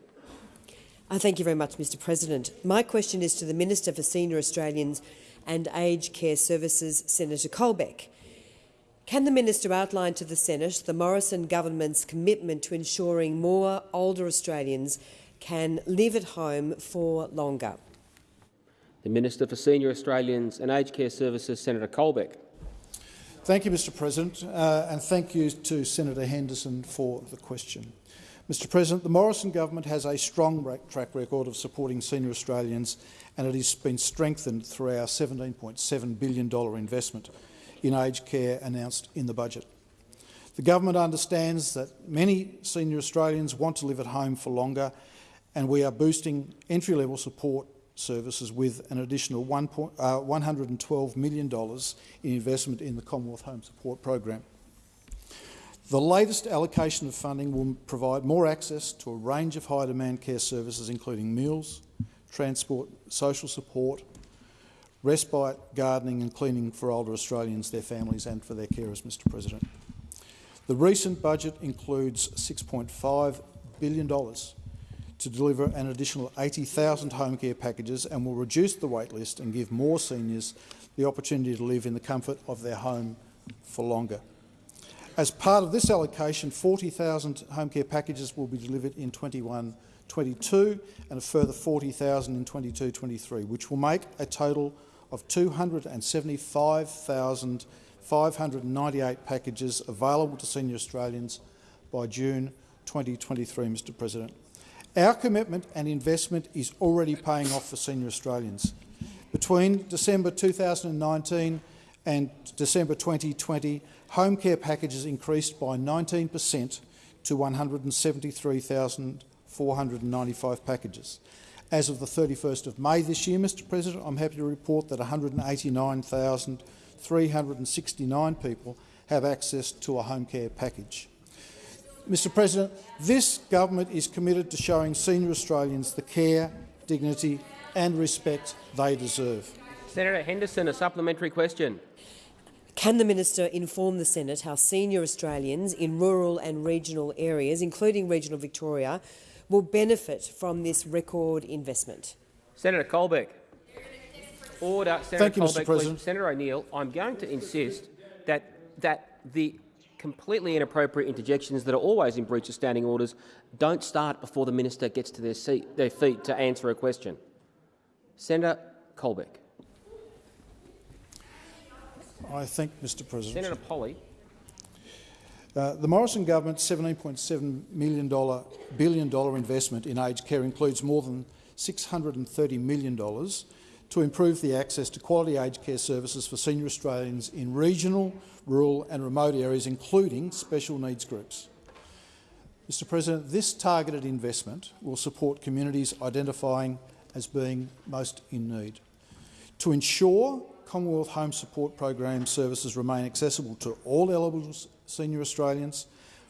S17: Uh, thank you very much, Mr President. My question is to the Minister for Senior Australians and Aged Care Services, Senator Colbeck. Can the minister outline to the Senate the Morrison government's commitment to ensuring more older Australians can live at home for longer?
S2: The Minister for Senior Australians and Aged Care Services, Senator Colbeck.
S13: Thank you, Mr President, uh, and thank you to Senator Henderson for the question. Mr President, the Morrison government has a strong track record of supporting senior Australians and it has been strengthened through our $17.7 billion investment in aged care announced in the budget. The government understands that many senior Australians want to live at home for longer and we are boosting entry-level support services with an additional one point, uh, $112 million in investment in the Commonwealth Home Support Program. The latest allocation of funding will provide more access to a range of high-demand care services including meals, transport, social support, respite, gardening and cleaning for older Australians, their families and for their carers, Mr President. The recent budget includes $6.5 billion to deliver an additional 80,000 home care packages and will reduce the wait list and give more seniors the opportunity to live in the comfort of their home for longer. As part of this allocation, 40,000 home care packages will be delivered in 21-22 and a further 40,000 in 22-23, which will make a total of 275,598 packages available to senior Australians by June 2023, Mr President. Our commitment and investment is already paying off for senior Australians. Between December 2019 and December 2020, home care packages increased by 19 per cent to 173,495 packages. As of the 31st of May this year, Mr President, I'm happy to report that 189,369 people have access to a home care package. Mr President, this government is committed to showing senior Australians the care, dignity and respect they deserve.
S2: Senator Henderson, a supplementary question.
S17: Can the minister inform the Senate how senior Australians in rural and regional areas, including regional Victoria, will benefit from this record investment?
S2: Senator Colbeck. Order. Senator
S13: Thank you,
S2: Colbeck,
S13: Mr President.
S2: Please. Senator O'Neill, I'm going to insist that, that the completely inappropriate interjections that are always in breach of standing orders don't start before the minister gets to their, seat, their feet to answer a question. Senator Colbeck.
S13: I thank Mr President.
S2: Senator Polley.
S13: Uh, the Morrison government's $17.7 million billion dollar investment in aged care includes more than $630 million to improve the access to quality aged care services for senior Australians in regional, rural and remote areas, including special needs groups. Mr President, this targeted investment will support communities identifying as being most in need. To ensure Commonwealth Home Support Program services remain accessible to all eligible senior Australians,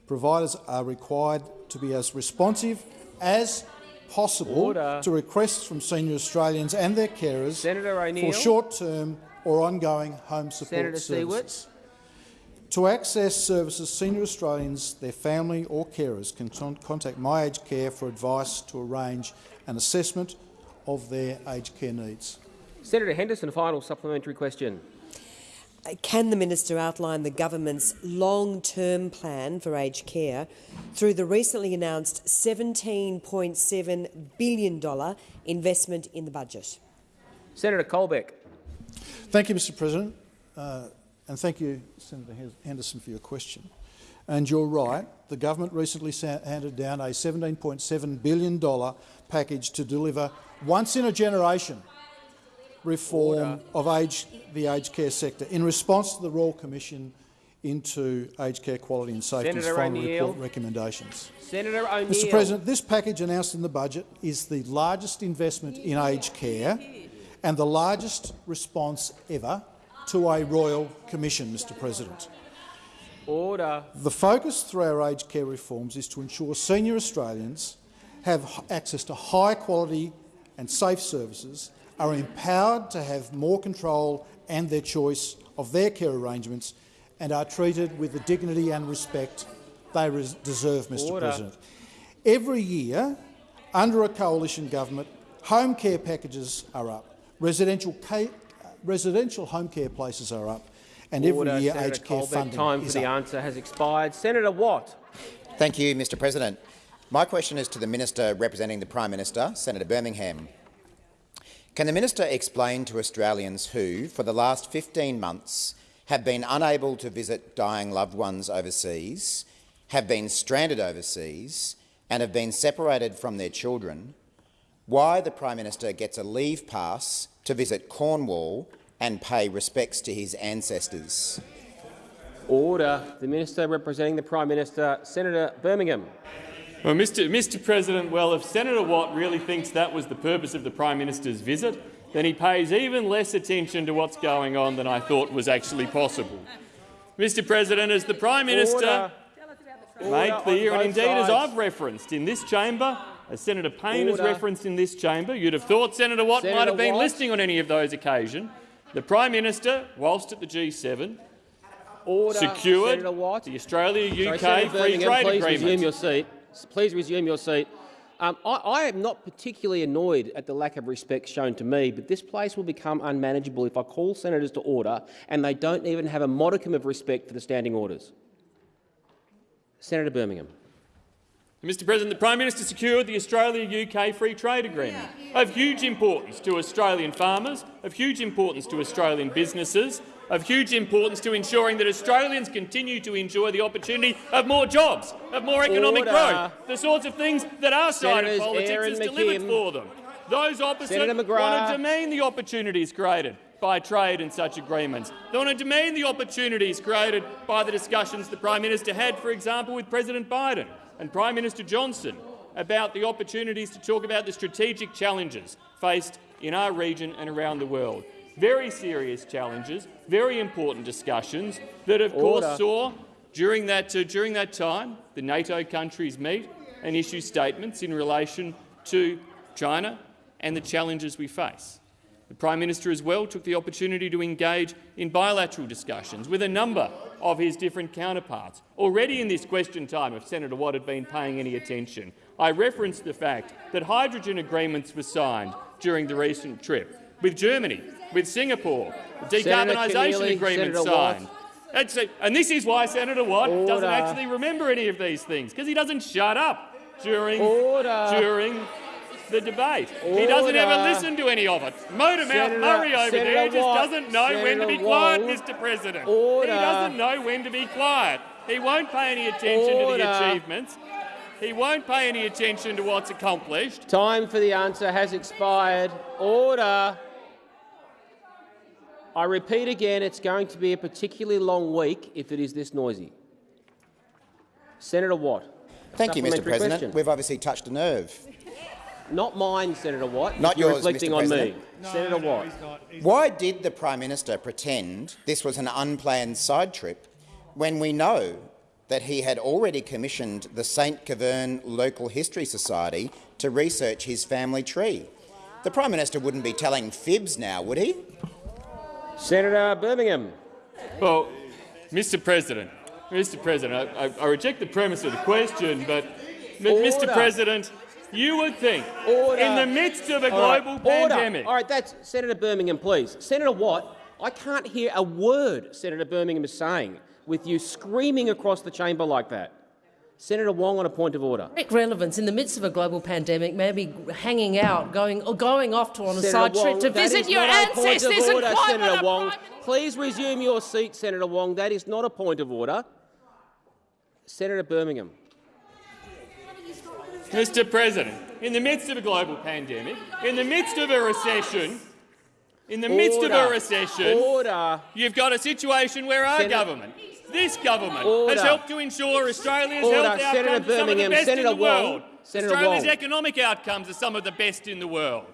S13: providers are required to be as responsive as possible
S2: Order.
S13: to request from senior Australians and their carers
S2: Senator
S13: for short-term or ongoing home support
S2: Senator
S13: services. To access services, senior Australians, their family or carers can con contact My Aged Care for advice to arrange an assessment of their aged care needs.
S2: Senator Henderson, final supplementary question.
S17: Can the minister outline the government's long-term plan for aged care through the recently announced $17.7 billion investment in the budget?
S2: Senator Colbeck.
S13: Thank you, Mr President, uh, and thank you, Senator Henderson, for your question. And you're right, the government recently handed down a $17.7 billion package to deliver once-in-a-generation reform
S2: Order.
S13: of age, the aged care sector in response to the Royal Commission into aged care quality and safety's final report recommendations.
S2: Senator.
S13: Mr President, this package announced in the budget is the largest investment in aged care and the largest response ever to a Royal Commission, Mr President.
S2: Order.
S13: The focus through our aged care reforms is to ensure senior Australians have access to high quality and safe services, are empowered to have more control and their choice of their care arrangements, and are treated with the dignity and respect they res- deserve, Mr
S2: Order.
S13: President. Every year, under a coalition government, home care packages are up, residential, residential home care places are up, and
S2: Order.
S13: every year
S2: Senator
S13: aged care
S2: Colbeck,
S13: funding
S2: time for the
S13: up.
S2: answer has expired. Senator Watt.
S18: Thank you, Mr President. My question is to the Minister representing the Prime Minister, Senator Birmingham. Can the Minister explain to Australians who, for the last 15 months, have been unable to visit dying loved ones overseas, have been stranded overseas and have been separated from their children, why the Prime Minister gets a leave pass to visit Cornwall and pay respects to his ancestors?
S2: Order. The Minister representing the Prime Minister, Senator Birmingham.
S7: Well, Mr. Mr. President, well, if Senator Watt really thinks that was the purpose of the Prime Minister's visit, then he pays even less attention to what's going on than I thought was actually possible. Mr. President, as the Prime Minister
S2: Order.
S7: made clear, and indeed as. I've referenced in this chamber, as Senator Payne has referenced in this chamber, you'd have thought Senator Watt
S2: Senator
S7: might have been
S2: Watt.
S7: listening on any of those occasions. The Prime Minister, whilst at the G7,
S2: Order.
S7: secured the Australia-UK Free Trade Agreement.
S2: Please resume your seat. Um, I, I, am not particularly annoyed at the lack of respect shown to me, but this place will become unmanageable if I call senators to order and they don't even have a modicum of respect for the standing orders. Senator Birmingham.
S7: Mr President, the Prime Minister secured the Australia-UK Free Trade Agreement, of huge importance to Australian farmers, of huge importance to Australian businesses, of huge importance to ensuring that Australians continue to enjoy the opportunity of more jobs, of more economic
S2: Order.
S7: growth, the sorts of things that our side
S2: Senators
S7: of politics
S2: Aaron
S7: has delivered
S2: McKim.
S7: for them. Those opposite want to demean the opportunities created by trade and such agreements. They want to demean the opportunities created by the discussions the Prime Minister had, for example, with President Biden and Prime Minister Johnson about the opportunities to talk about the strategic challenges faced in our region and around the world. Very serious challenges, very important discussions that, of
S2: Order.
S7: course, saw during that, uh, during that time the NATO countries meet and issue statements in relation to China and the challenges we face. The Prime Minister as well took the opportunity to engage in bilateral discussions with a number of his different counterparts. Already in this question time, if Senator Watt had been paying any attention, I referenced the fact that hydrogen agreements were signed during the recent trip with Germany, with Singapore,
S2: Senator
S7: decarbonisation agreement
S2: Senator
S7: signed. And this is why Senator Watt doesn't actually remember any of these things, because he doesn't shut up during,
S2: Order.
S7: during the debate. He doesn't ever listen to any of it. Motormouth
S2: Senator-
S7: Murray over
S2: Senator
S7: there just
S2: Watt,
S7: doesn't know when to be quiet. Mr President.
S2: Order.
S7: He doesn't know when to be quiet. He won't pay any attention to the achievements. He won't pay any attention to what's accomplished.
S2: Time for the answer has expired. Order. I repeat again, it's going to be a particularly long week if it is this noisy. Senator Watt.
S18: Thank you, Mr President.
S2: question.
S18: We've obviously touched a nerve.
S2: Not mine, Senator Watt.
S18: Not yours,
S2: reflecting
S18: Mr
S2: on
S18: President.
S2: me. Senator Watt.
S18: Why did the Prime Minister pretend this was an unplanned side trip when we know that he had already commissioned the St Keverne Local History Society to research his family tree? The Prime Minister wouldn't be telling fibs now, would he?
S2: Senator Birmingham.
S7: Well, Mr President, Mr President, I, I, I reject the premise of the question, but m- Mr President, you would think
S2: Order.
S7: in the midst of a
S2: right,
S7: global
S2: order.
S7: pandemic,
S2: All right, that's Senator Birmingham, please. Senator Watt, I can't hear a word Senator Birmingham is saying with you screaming across the chamber like that. Senator Wong on a point of order.
S8: Direct relevance in the midst of a global pandemic, maybe hanging out, going or going off to on a
S2: Senator
S8: side
S2: Wong,
S8: trip to visit your
S2: not a point of
S8: ancestors and
S2: order, Senator Wong. Please resume your seat, Senator Wong. That is not a point of order. Senator Birmingham.
S7: Mr President, in the midst of a global pandemic, in the midst of a recession, in the midst of a recession,
S2: Order.
S7: you've got a situation where our
S2: Senator-
S7: government, this government,
S2: Order.
S7: has helped to ensure Australia's
S2: Order.
S7: health
S2: Senator
S7: outcomes are some of the best
S2: Senator
S7: in the
S2: Wong.
S7: world.
S2: Senator
S7: Australia's
S2: Wong.
S7: economic outcomes are some of the best in the world.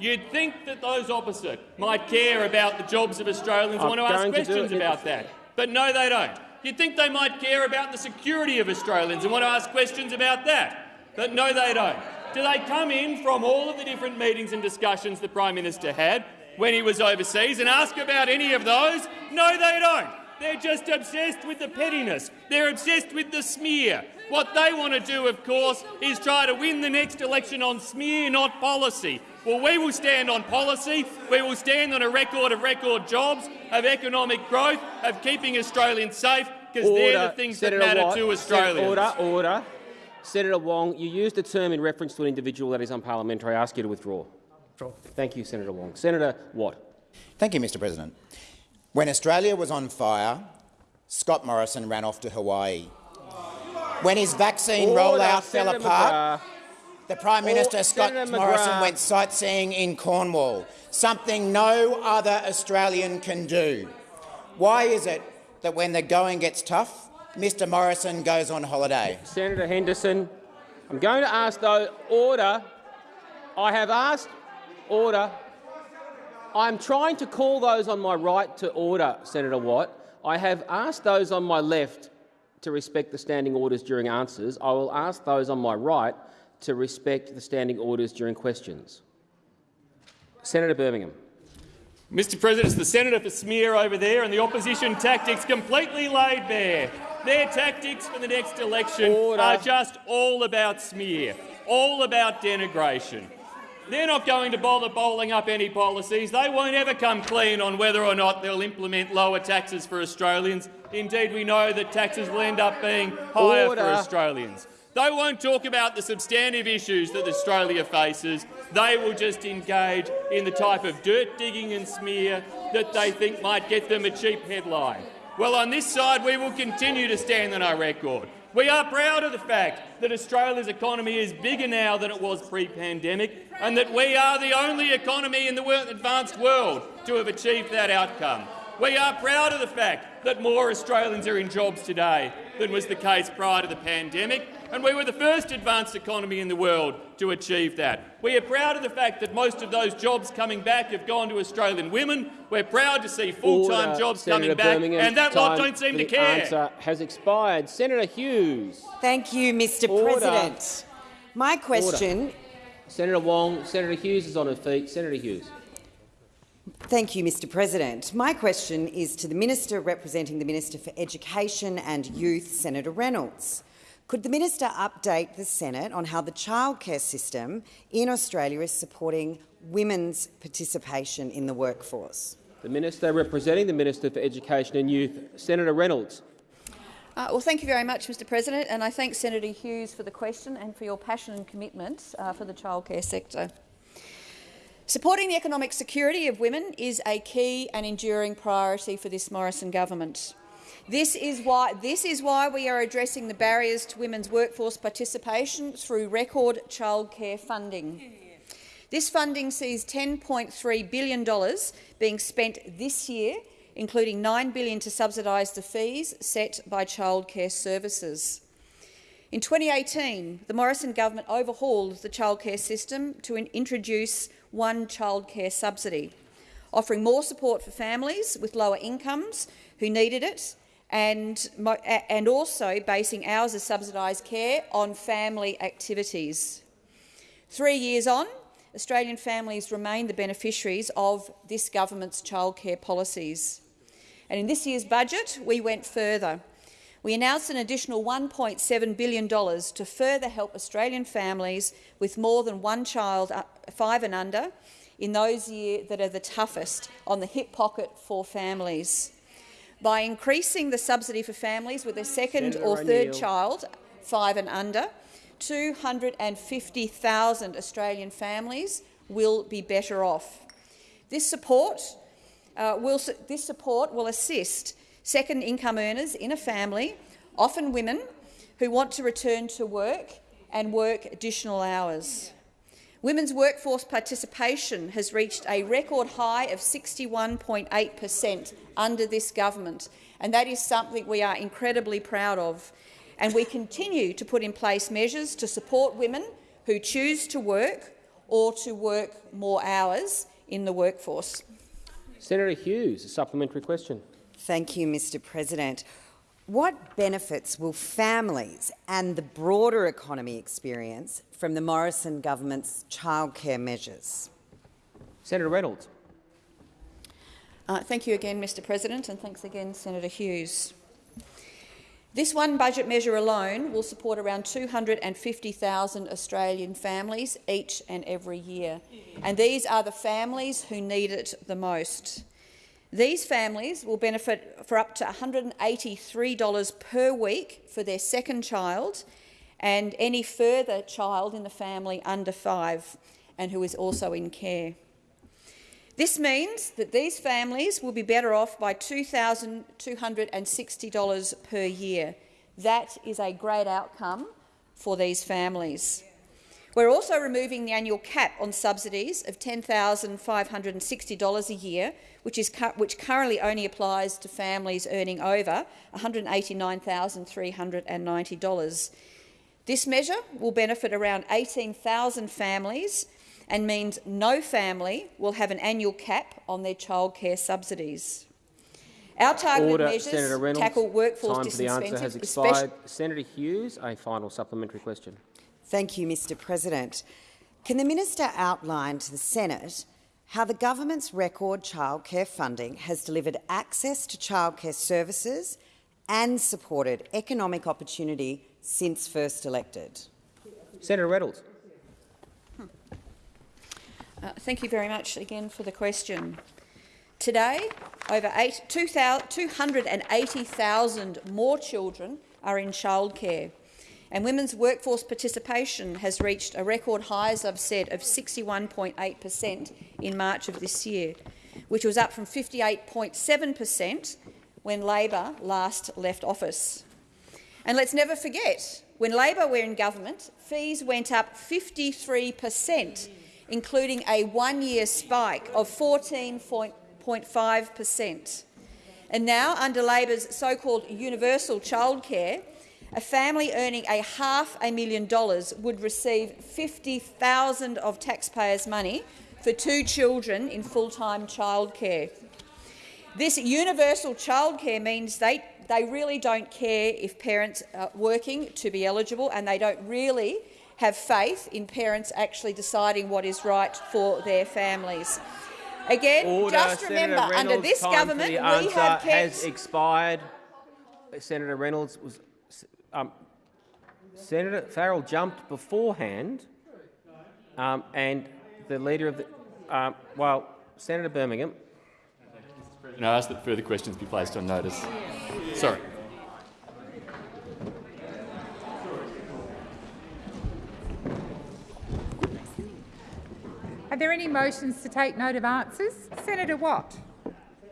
S7: You'd think that those opposite might care about the jobs of Australians and want to ask
S2: going to
S7: questions about that. But no, they don't. You'd think they might care about the security of Australians and want to ask questions about that. But no, they don't. Do they come in from all of the different meetings and discussions the Prime Minister had when he was overseas and ask about any of those? No, they don't. They're just obsessed with the pettiness. They're obsessed with the smear. What they want to do, of course, is try to win the next election on smear, not policy. Well, we will stand on policy. We will stand on a record of record jobs, of economic growth, of keeping Australians safe, because they're the things
S2: Senator
S7: that matter
S2: Watt.
S7: to
S2: Sen-
S7: Australians.
S2: Order, order. Senator Wong, you used a term in reference to an individual that is unparliamentary. I ask you to withdraw. Thank you, Senator Wong. Senator Watt.
S18: Thank you, Mr President. When Australia was on fire, Scott Morrison ran off to Hawaii. When his vaccine
S2: Order,
S18: rollout fell
S2: Senator
S18: apart, the Prime Minister,
S2: Or-
S18: Scott
S2: Senator
S18: Morrison,
S2: McGrath.
S18: went sightseeing in Cornwall, something no other Australian can do. Why is it that when the going gets tough, Mr Morrison goes on holiday?
S2: Senator Henderson, I'm going to ask, though, order. I have asked order. I'm trying to call those on my right to order, Senator Watt. I have asked those on my left to respect the standing orders during answers. I will ask those on my right to respect the standing orders during questions. Senator Birmingham.
S7: Mr President, it's the senator for smear over there and the opposition tactics completely laid bare. Their tactics for the next election
S2: Order.
S7: are just all about smear, all about denigration. They're not going to bother bowling up any policies. They won't ever come clean on whether or not they'll implement lower taxes for Australians. Indeed, we know that taxes will end up being higher
S2: Order.
S7: for Australians. They won't talk about the substantive issues that Australia faces. They will just engage in the type of dirt digging and smear that they think might get them a cheap headline. Well, on this side, we will continue to stand on our record. We are proud of the fact that Australia's economy is bigger now than it was pre-pandemic and that we are the only economy in the advanced world to have achieved that outcome. We are proud of the fact that more Australians are in jobs today than was the case prior to the pandemic, and we were the first advanced economy in the world to achieve that. We are proud of the fact that most of those jobs coming back have gone to Australian women. We're proud to see full-time jobs
S2: Senator
S7: coming back,
S2: Birmingham,
S7: and that lot
S2: time
S7: don't seem
S2: for
S7: to
S2: the
S7: care.
S2: answer has expired. Senator Hughes.
S19: Thank you, Mr
S2: Order.
S19: President. My question
S2: Order. Senator Wong. Senator Hughes is on her feet. Senator Hughes.
S19: Thank you, Mr President. My question is to the Minister representing the Minister for Education and Youth, Senator Reynolds. Could the minister update the Senate on how the childcare system in Australia is supporting women's participation in the workforce?
S2: The Minister representing the Minister for Education and Youth, Senator Reynolds.
S4: Uh, well, thank you very much, Mr President, and I thank Senator Hughes for the question and for your passion and commitment uh, for the childcare sector. Supporting the economic security of women is a key and enduring priority for this Morrison government. This is why, this is why we are addressing the barriers to women's workforce participation through record childcare funding. This funding sees $10.3 billion being spent this year, including 9 billion to subsidise the fees set by childcare services. In 2018, the Morrison government overhauled the childcare system to introduce one childcare subsidy, offering more support for families with lower incomes who needed it and, and also basing hours of subsidised care on family activities. Three years on, Australian families remain the beneficiaries of this government's childcare policies. And in this year's budget, we went further. We announced an additional $1.7 billion to further help Australian families with more than one child, uh, five and under, in those years that are the toughest on the hip pocket for families. By increasing the subsidy for families with a second
S2: Senator
S4: or third child, five and under, 250,000 Australian families will be better off. This support, uh, will, this support will assist second income earners in a family, often women, who want to return to work and work additional hours. Women's workforce participation has reached a record high of 61.8 per cent under this government, and that is something we are incredibly proud of. And we continue to put in place measures to support women who choose to work or to work more hours in the workforce.
S2: Senator Hughes, a supplementary question.
S19: Thank you, Mr President. What benefits will families and the broader economy experience from the Morrison government's childcare measures?
S2: Senator Reynolds.
S4: Uh, thank you again, Mr President, and thanks again, Senator Hughes. This one budget measure alone will support around 250,000 Australian families each and every year, and these are the families who need it the most. These families will benefit for up to $183 per week for their second child and any further child in the family under five and who is also in care. This means that these families will be better off by $2,260 per year. That is a great outcome for these families. We're also removing the annual cap on subsidies of $10,560 a year, which, is cu which currently only applies to families earning over $189,390. This measure will benefit around 18,000 families and means no family will have an annual cap on their childcare subsidies. Our targeted
S2: Order,
S4: measures tackle workforce
S2: Time for the answer has
S4: disincentives,
S2: expired. Senator Hughes, a final supplementary question.
S19: Thank you, Mr President. Can the minister outline to the Senate how the government's record childcare funding has delivered access to childcare services and supported economic opportunity since first elected?
S2: Senator Reynolds.
S4: Uh, thank you very much again for the question. Today, over 280,000 more children are in childcare, and women's workforce participation has reached a record high, as I've said, of 61.8 per cent in March of this year, which was up from 58.7 per cent when Labor last left office. And let's never forget, when Labor were in government, fees went up 53 per cent including a one-year spike of 14.5 per cent. And now, under Labor's so-called universal childcare, a family earning a half a million dollars would receive 50,000 of taxpayers' money for two children in full-time childcare. This universal childcare means they, they really don't care if parents are working to be eligible and they don't really have faith in parents actually deciding what is right for their families. Again,
S2: Order.
S4: just remember,
S2: Senator
S4: under this government, we have kept
S2: has expired. Senator Reynolds was. Um, Senator Farrell jumped beforehand, um, and the leader of the. Um, well, Senator Birmingham.
S7: And I ask that further questions be placed on notice. Sorry.
S20: Are there any motions to take note of answers? Senator Watt.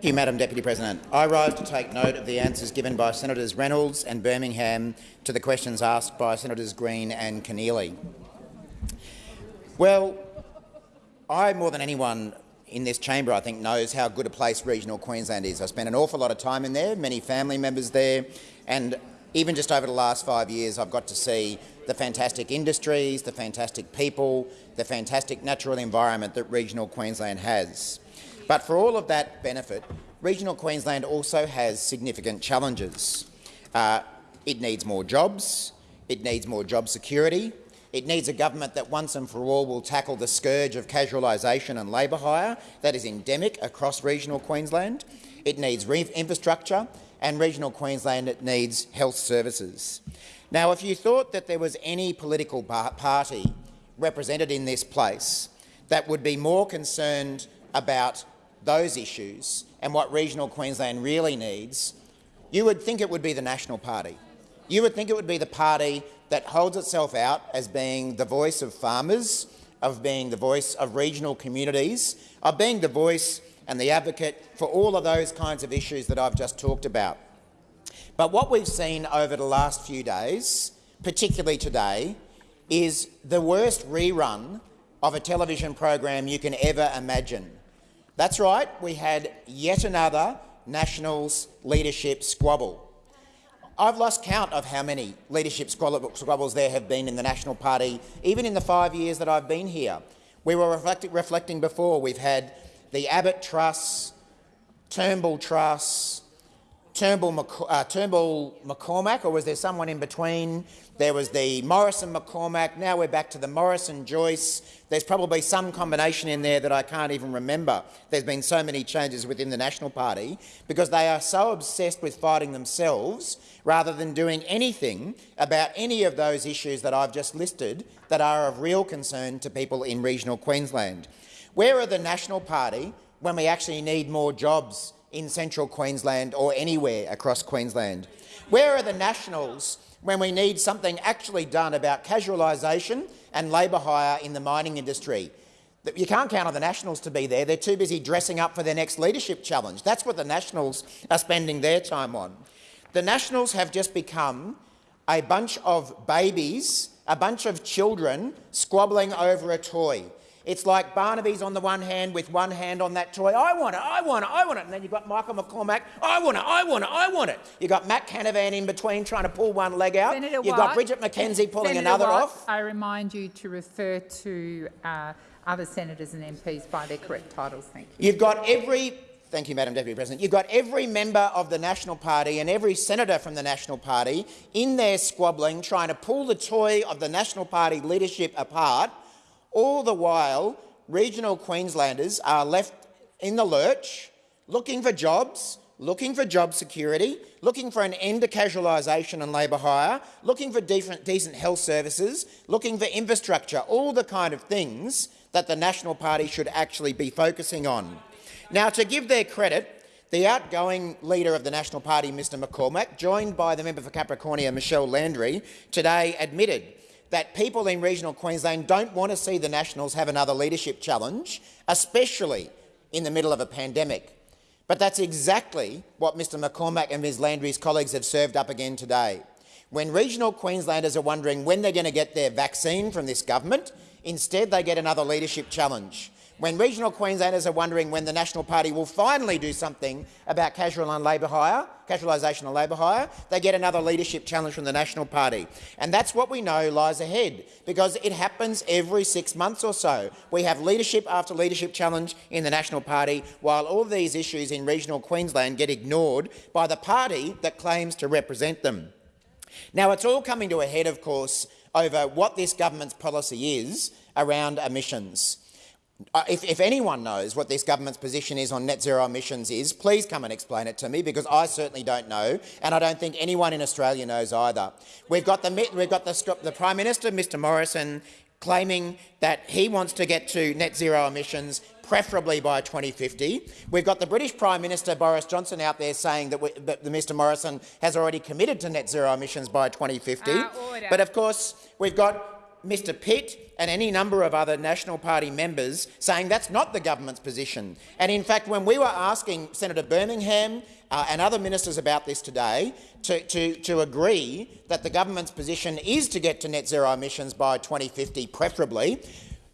S18: Thank you, Madam Deputy President. I rise to take note of the answers given by Senators Reynolds and Birmingham to the questions asked by Senators Green and Keneally. Well, I, more than anyone in this chamber, I think, knows how good a place regional Queensland is. I spent an awful lot of time in there, many family members there, and even just over the last five years, I've got to see the fantastic industries, the fantastic people, the fantastic natural environment that regional Queensland has. But for all of that benefit, regional Queensland also has significant challenges. Uh, it needs more jobs, it needs more job security, it needs a government that once and for all will tackle the scourge of casualisation and labour hire that is endemic across regional Queensland. It needs infrastructure and regional Queensland it needs health services. Now, if you thought that there was any political party represented in this place that would be more concerned about those issues and what regional Queensland really needs, you would think it would be the National Party. You would think it would be the party that holds itself out as being the voice of farmers, of being the voice of regional communities, of being the voice and the advocate for all of those kinds of issues that I've just talked about. But what we've seen over the last few days, particularly today, is the worst rerun of a television program you can ever imagine. That's right, we had yet another Nationals leadership squabble. I've lost count of how many leadership squabbles there have been in the National Party, even in the five years that I've been here. We were reflecting before, we've had the Abbott Truss, Turnbull Truss, Turnbull, uh, Turnbull McCormack, or was there someone in between? There was the Morrison McCormack. Now we're back to the Morrison Joyce. There's probably some combination in there that I can't even remember. There's been so many changes within the National Party because they are so obsessed with fighting themselves rather than doing anything about any of those issues that I've just listed that are of real concern to people in regional Queensland. Where are the National Party when we actually need more jobs in central Queensland or anywhere across Queensland? Where are the Nationals when we need something actually done about casualisation and labour hire in the mining industry? You can't count on the Nationals to be there. They're too busy dressing up for their next leadership challenge. That's what the Nationals are spending their time on. The Nationals have just become a bunch of babies, a bunch of children squabbling over a toy. It's like Barnaby's on the one hand with one hand on that toy. I want it, I want it, I want it. And then you've got Michael McCormack. I want it, I want it, I want it. You've got Matt Canavan in between trying to pull one leg out.
S20: Senator
S18: you've
S20: Watt,
S18: got Bridget McKenzie pulling
S20: Senator
S18: another
S20: Watt,
S18: off.
S20: I remind you to refer to uh, other senators and MPs by their correct titles. Thank you.
S18: You've got every Thank you, Madam Deputy President. You've got every member of the National Party and every senator from the National Party in there squabbling, trying to pull the toy of the National Party leadership apart, all the while regional Queenslanders are left in the lurch, looking for jobs, looking for job security, looking for an end to casualisation and labour hire, looking for decent, health services, looking for infrastructure, all the kind of things that the National Party should actually be focusing on. Now, to give their credit, the outgoing leader of the National Party, Mr McCormack, joined by the member for Capricornia, Michelle Landry, today admitted that people in regional Queensland don't want to see the Nationals have another leadership challenge, especially in the middle of a pandemic. But that's exactly what Mr McCormack and Ms Landry's colleagues have served up again today. When regional Queenslanders are wondering when they're going to get their vaccine from this government, instead they get another leadership challenge when regional Queenslanders are wondering when the National Party will finally do something about casual and labour hire, casualisation of labour hire, they get another leadership challenge from the National Party. And that's what we know lies ahead, because it happens every six months or so. We have leadership after leadership challenge in the National Party, while all these issues in regional Queensland get ignored by the party that claims to represent them. Now, it's all coming to a head, of course, over what this government's policy is around emissions. Uh, if, if, anyone knows what this government's position is on net zero emissions is, please come and explain it to me, because I certainly don't know, and I don't think anyone in Australia knows either. We've got the, we've got the, the Prime Minister, Mr Morrison, claiming that he wants to get to net zero emissions preferably by 2050. We've got the British Prime Minister Boris Johnson out there saying that, we, that Mr Morrison has already committed to net zero emissions by 2050. Uh, but of course, we've got Mr Pitt and any number of other National Party members saying that's not the government's position. And in fact, when we were asking Senator Birmingham uh, and other ministers about this today to, to, to agree that the government's position is to get to net zero emissions by 2050 preferably,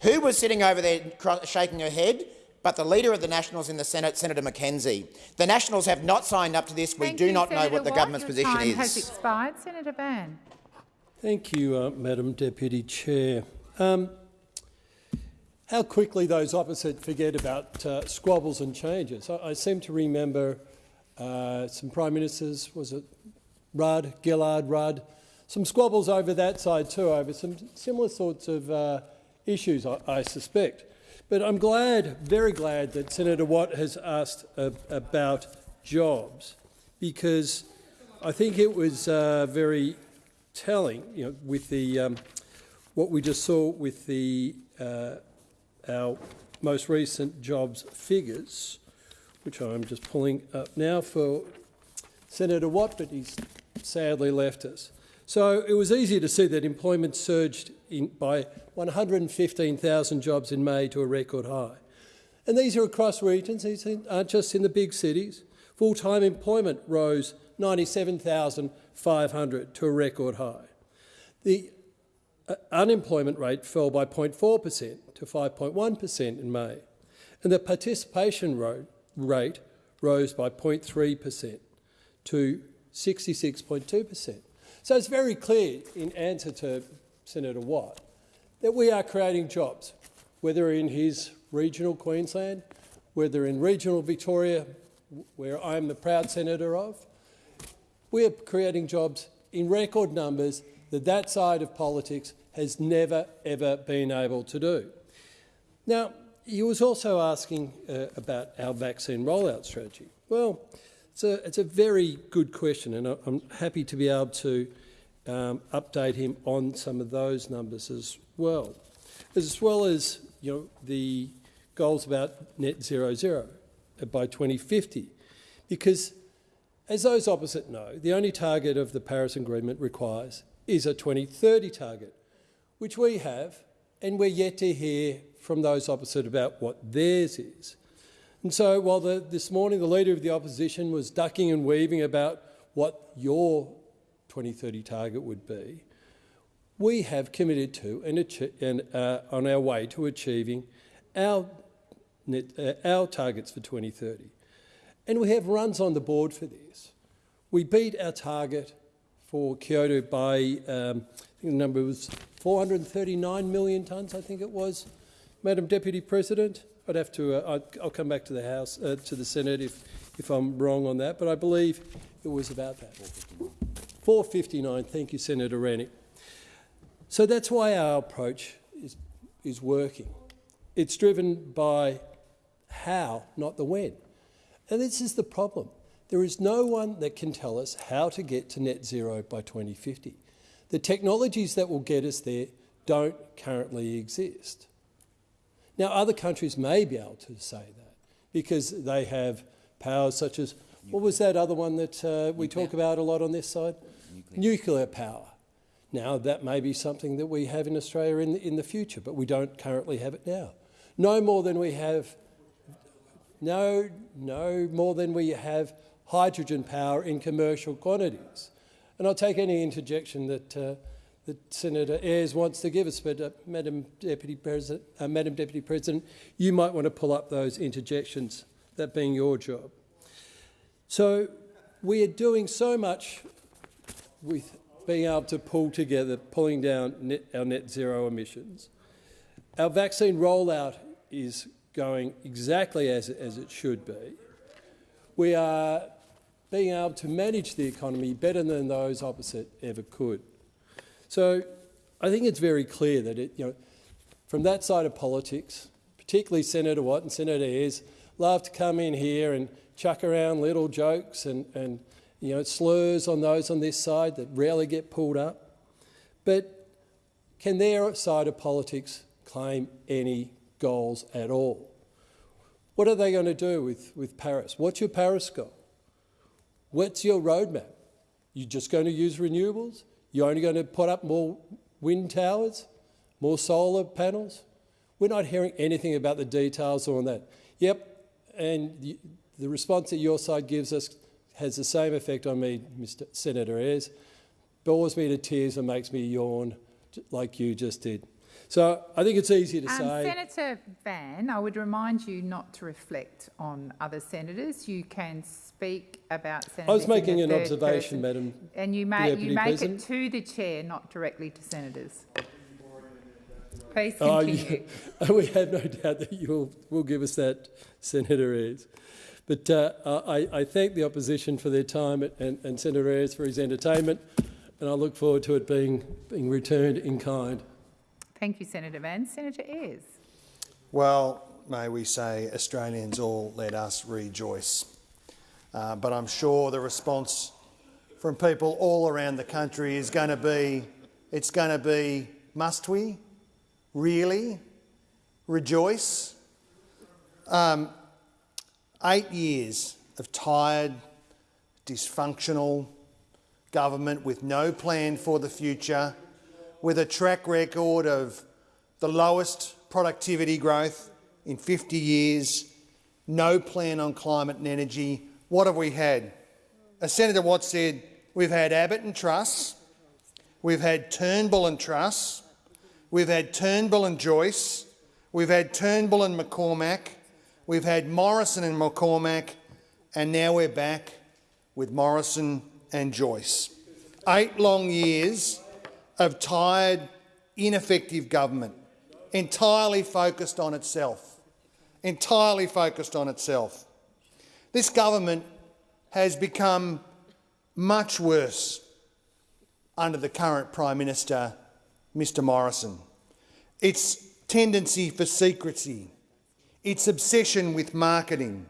S18: who was sitting over there shaking her head? but the Leader of the Nationals in the Senate, Senator McKenzie. The Nationals have not signed up to this. We do
S20: you,
S18: not
S20: Senator
S18: know what the
S20: Watt.
S18: government's
S20: Your
S18: position
S20: time
S18: is.
S20: has expired. Senator Van.
S15: Thank you, uh, Madam Deputy Chair. Um, how quickly those opposite forget about uh, squabbles and changes. I, I seem to remember uh, some Prime Ministers, was it Rudd, Gillard, Rudd, some squabbles over that side too, over some similar sorts of uh, issues, I, I, suspect. But I'm glad, very glad, that Senator Watt has asked about jobs because I think it was uh, very telling, you know, with the um, what we just saw with the uh, our most recent jobs figures, which I'm just pulling up now for Senator Watt, but he's sadly left us. So it was easy to see that employment surged by 115,000 jobs in May to a record high. And these are across regions, these aren't just in the big cities. Full-time employment rose 97,500 to a record high. The uh, unemployment rate fell by 0.4 per cent to 5.1 per cent in May, and the participation rate rose by 0.3 per cent to 66.2 per cent. So it's very clear, in answer to Senator Watt, that we are creating jobs, whether in his regional Queensland, whether in regional Victoria, where I'm the proud senator of, we are creating jobs in record numbers that that side of politics has never, ever been able to do. Now, he was also asking uh, about our vaccine rollout strategy. Well, it's a, it's a very good question, and I'm happy to be able to um, update him on some of those numbers as well, as well as you know the goals about net zero zero by 2050, because as those opposite know, the only target of the Paris Agreement requires is a 2030 target, which we have, and we're yet to hear from those opposite about what theirs is. And so while the, this morning the Leader of the Opposition was ducking and weaving about what your 2030 target would be, we have committed to and, and uh, on our way to achieving our, net, uh, our targets for 2030. And we have runs on the board for this. We beat our target for Kyoto by, um, I think the number was 439 million tonnes, I think it was. Madam Deputy President, I'd have to, uh, I'll come back to the House, uh, to the Senate if, if I'm wrong on that, but I believe it was about that. 459, thank you, Senator Rennick. So that's why our approach is, is working. It's driven by how, not the when. And this is the problem. There is no one that can tell us how to get to net zero by 2050. The technologies that will get us there don't currently exist. Now, other countries may be able to say that because they have powers such as, what was that other one that uh, we talk about a lot on this side? Nuclear. Nuclear power. Now, that may be something that we have in Australia in the, in the future, but we don't currently have it now. No more than we have, no, no more than we have hydrogen power in commercial quantities. And I'll take any interjection that, uh, that Senator Ayres wants to give us, but uh, Madam, Deputy President, uh, Madam Deputy President, you might want to pull up those interjections, that being your job. So we are doing so much with being able to pull together, pulling down net, our net zero emissions. Our vaccine rollout is going exactly as, as it should be. We are being able to manage the economy better than those opposite ever could. So I think it's very clear that it, you know, from that side of politics, particularly Senator Watt and Senator Ayres, love to come in here and chuck around little jokes and, and you know, slurs on those on this side that rarely get pulled up. But can their side of politics claim any goals at all? What are they going to do with, with Paris? What's your Paris goal? What's your roadmap? You're just going to use renewables? You're only going to put up more wind towers, more solar panels? We're not hearing anything about the details on that. Yep, and the response that your side gives us has the same effect on me, Mr Senator Ayres, bores me to tears and makes me yawn like you just did. So I think it's easy to
S20: um,
S15: say.
S20: Senator Van, I would remind you not to reflect on other senators. You can speak about senators.
S15: I was making an observation, person, Madam.
S20: And you, may, you make President. it to the chair, not directly to senators. Please continue.
S15: Oh, we have no doubt that you will, will give us that, Senator Ayres. But uh, I, I, thank the opposition for their time and, and Senator Ayres for his entertainment, and I look forward to it being, being returned in kind.
S20: Thank you, Senator Van. Senator Ayres.
S21: Well, may we say Australians all let us rejoice. Uh, but I'm sure the response from people all around the country is going to be, it's going to be, must we? Really? Rejoice? Um, Eight years of tired, dysfunctional government with no plan for the future, with a track record of the lowest productivity growth in 50 years, no plan on climate and energy. What have we had? As Senator Watts said, we've had Abbott and Truss, we've had Turnbull and Truss, we've had Turnbull and Joyce, we've had Turnbull and McCormack, We've had Morrison and McCormack, and now we're back with Morrison and Joyce. Eight long years of tired, ineffective government, entirely focused on itself. Entirely focused on itself. This government has become much worse under the current Prime Minister, Mr Morrison. Its tendency for secrecy, its obsession with marketing,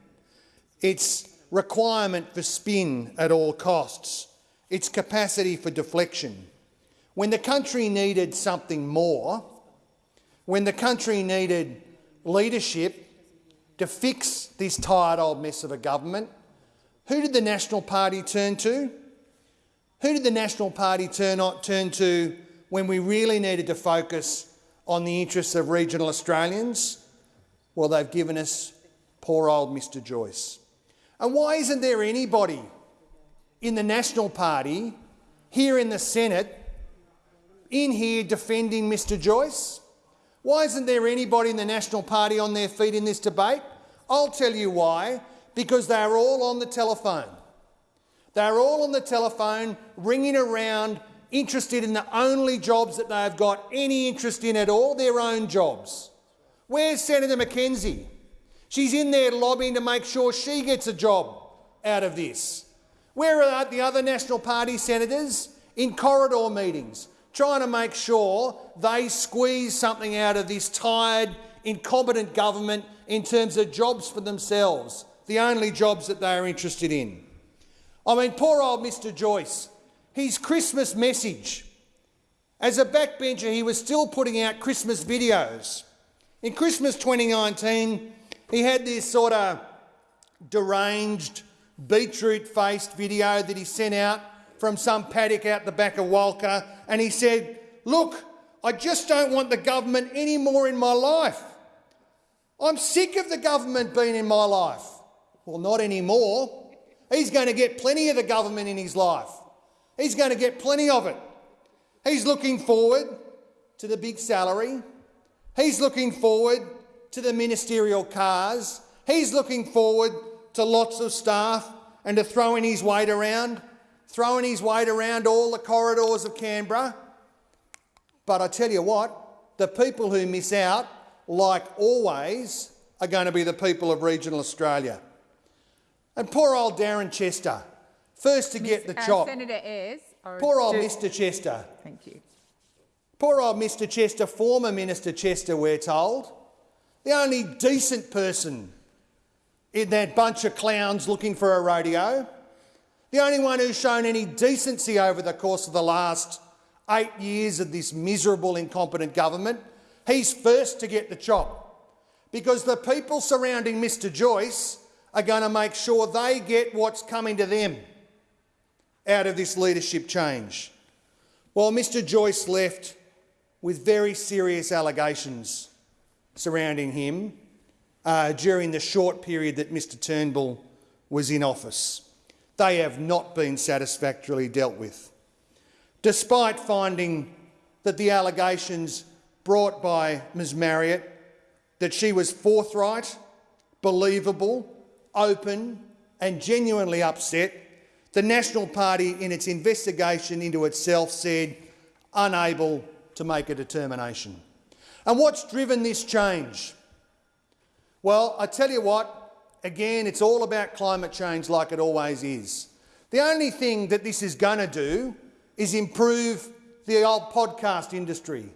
S21: its requirement for spin at all costs, its capacity for deflection. When the country needed something more, when the country needed leadership to fix this tired old mess of a government, who did the National Party turn to? Who did the National Party turn, turn to when we really needed to focus on the interests of regional Australians? Well, they've given us poor old Mr Joyce. And why isn't there anybody in the National Party, here in the Senate, in here defending Mr Joyce? Why isn't there anybody in the National Party on their feet in this debate? I'll tell you why. Because they're all on the telephone. They're all on the telephone, ringing around, interested in the only jobs that they've got any interest in at all, their own jobs. Where's Senator McKenzie? She's in there lobbying to make sure she gets a job out of this. Where are the other National Party senators? In corridor meetings, trying to make sure they squeeze something out of this tired, incompetent government in terms of jobs for themselves, the only jobs that they are interested in. I mean, poor old Mr Joyce, his Christmas message. As a backbencher, he was still putting out Christmas videos In Christmas 2019, he had this sort of deranged, beetroot-faced video that he sent out from some paddock out the back of Walcha, and he said, look, I just don't want the government any more in my life. I'm sick of the government being in my life. Well, not anymore. He's going to get plenty of the government in his life. He's going to get plenty of it. He's looking forward to the big salary. He's looking forward to the ministerial cars. He's looking forward to lots of staff and to throwing his weight around, throwing his weight around all the corridors of Canberra. But I tell you what, the people who miss out, like always, are going to be the people of regional Australia. And poor old Darren Chester, first to get the
S20: uh,
S21: chop.
S20: Senator Ayres.
S21: Poor old Mr Chester.
S20: Thank you.
S21: Poor old Mr Chester, former Minister Chester, we're told. The only decent person in that bunch of clowns looking for a rodeo. The only one who's shown any decency over the course of the last eight years of this miserable, incompetent government. He's first to get the chop because the people surrounding Mr Joyce are going to make sure they get what's coming to them out of this leadership change. While Mr Joyce left with very serious allegations surrounding him uh, during the short period that Mr Turnbull was in office. They have not been satisfactorily dealt with. Despite finding that the allegations brought by Ms Marriott, that she was forthright, believable, open and genuinely upset, the National Party in its investigation into itself said unable to make a determination. And what's driven this change? Well, I tell you what, again, it's all about climate change like it always is. The only thing that this is going to do is improve the old podcast industry.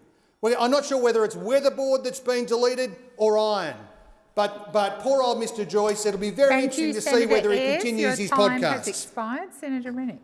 S21: I'm not sure whether it's weatherboard that's been deleted or iron, but, but poor old Mr Joyce, it'll be very
S20: Thank
S21: interesting
S20: you,
S21: to
S20: Senator
S21: see whether he
S20: Ayres.
S21: continues
S20: Your
S21: his
S20: time has expired. Senator Rennick.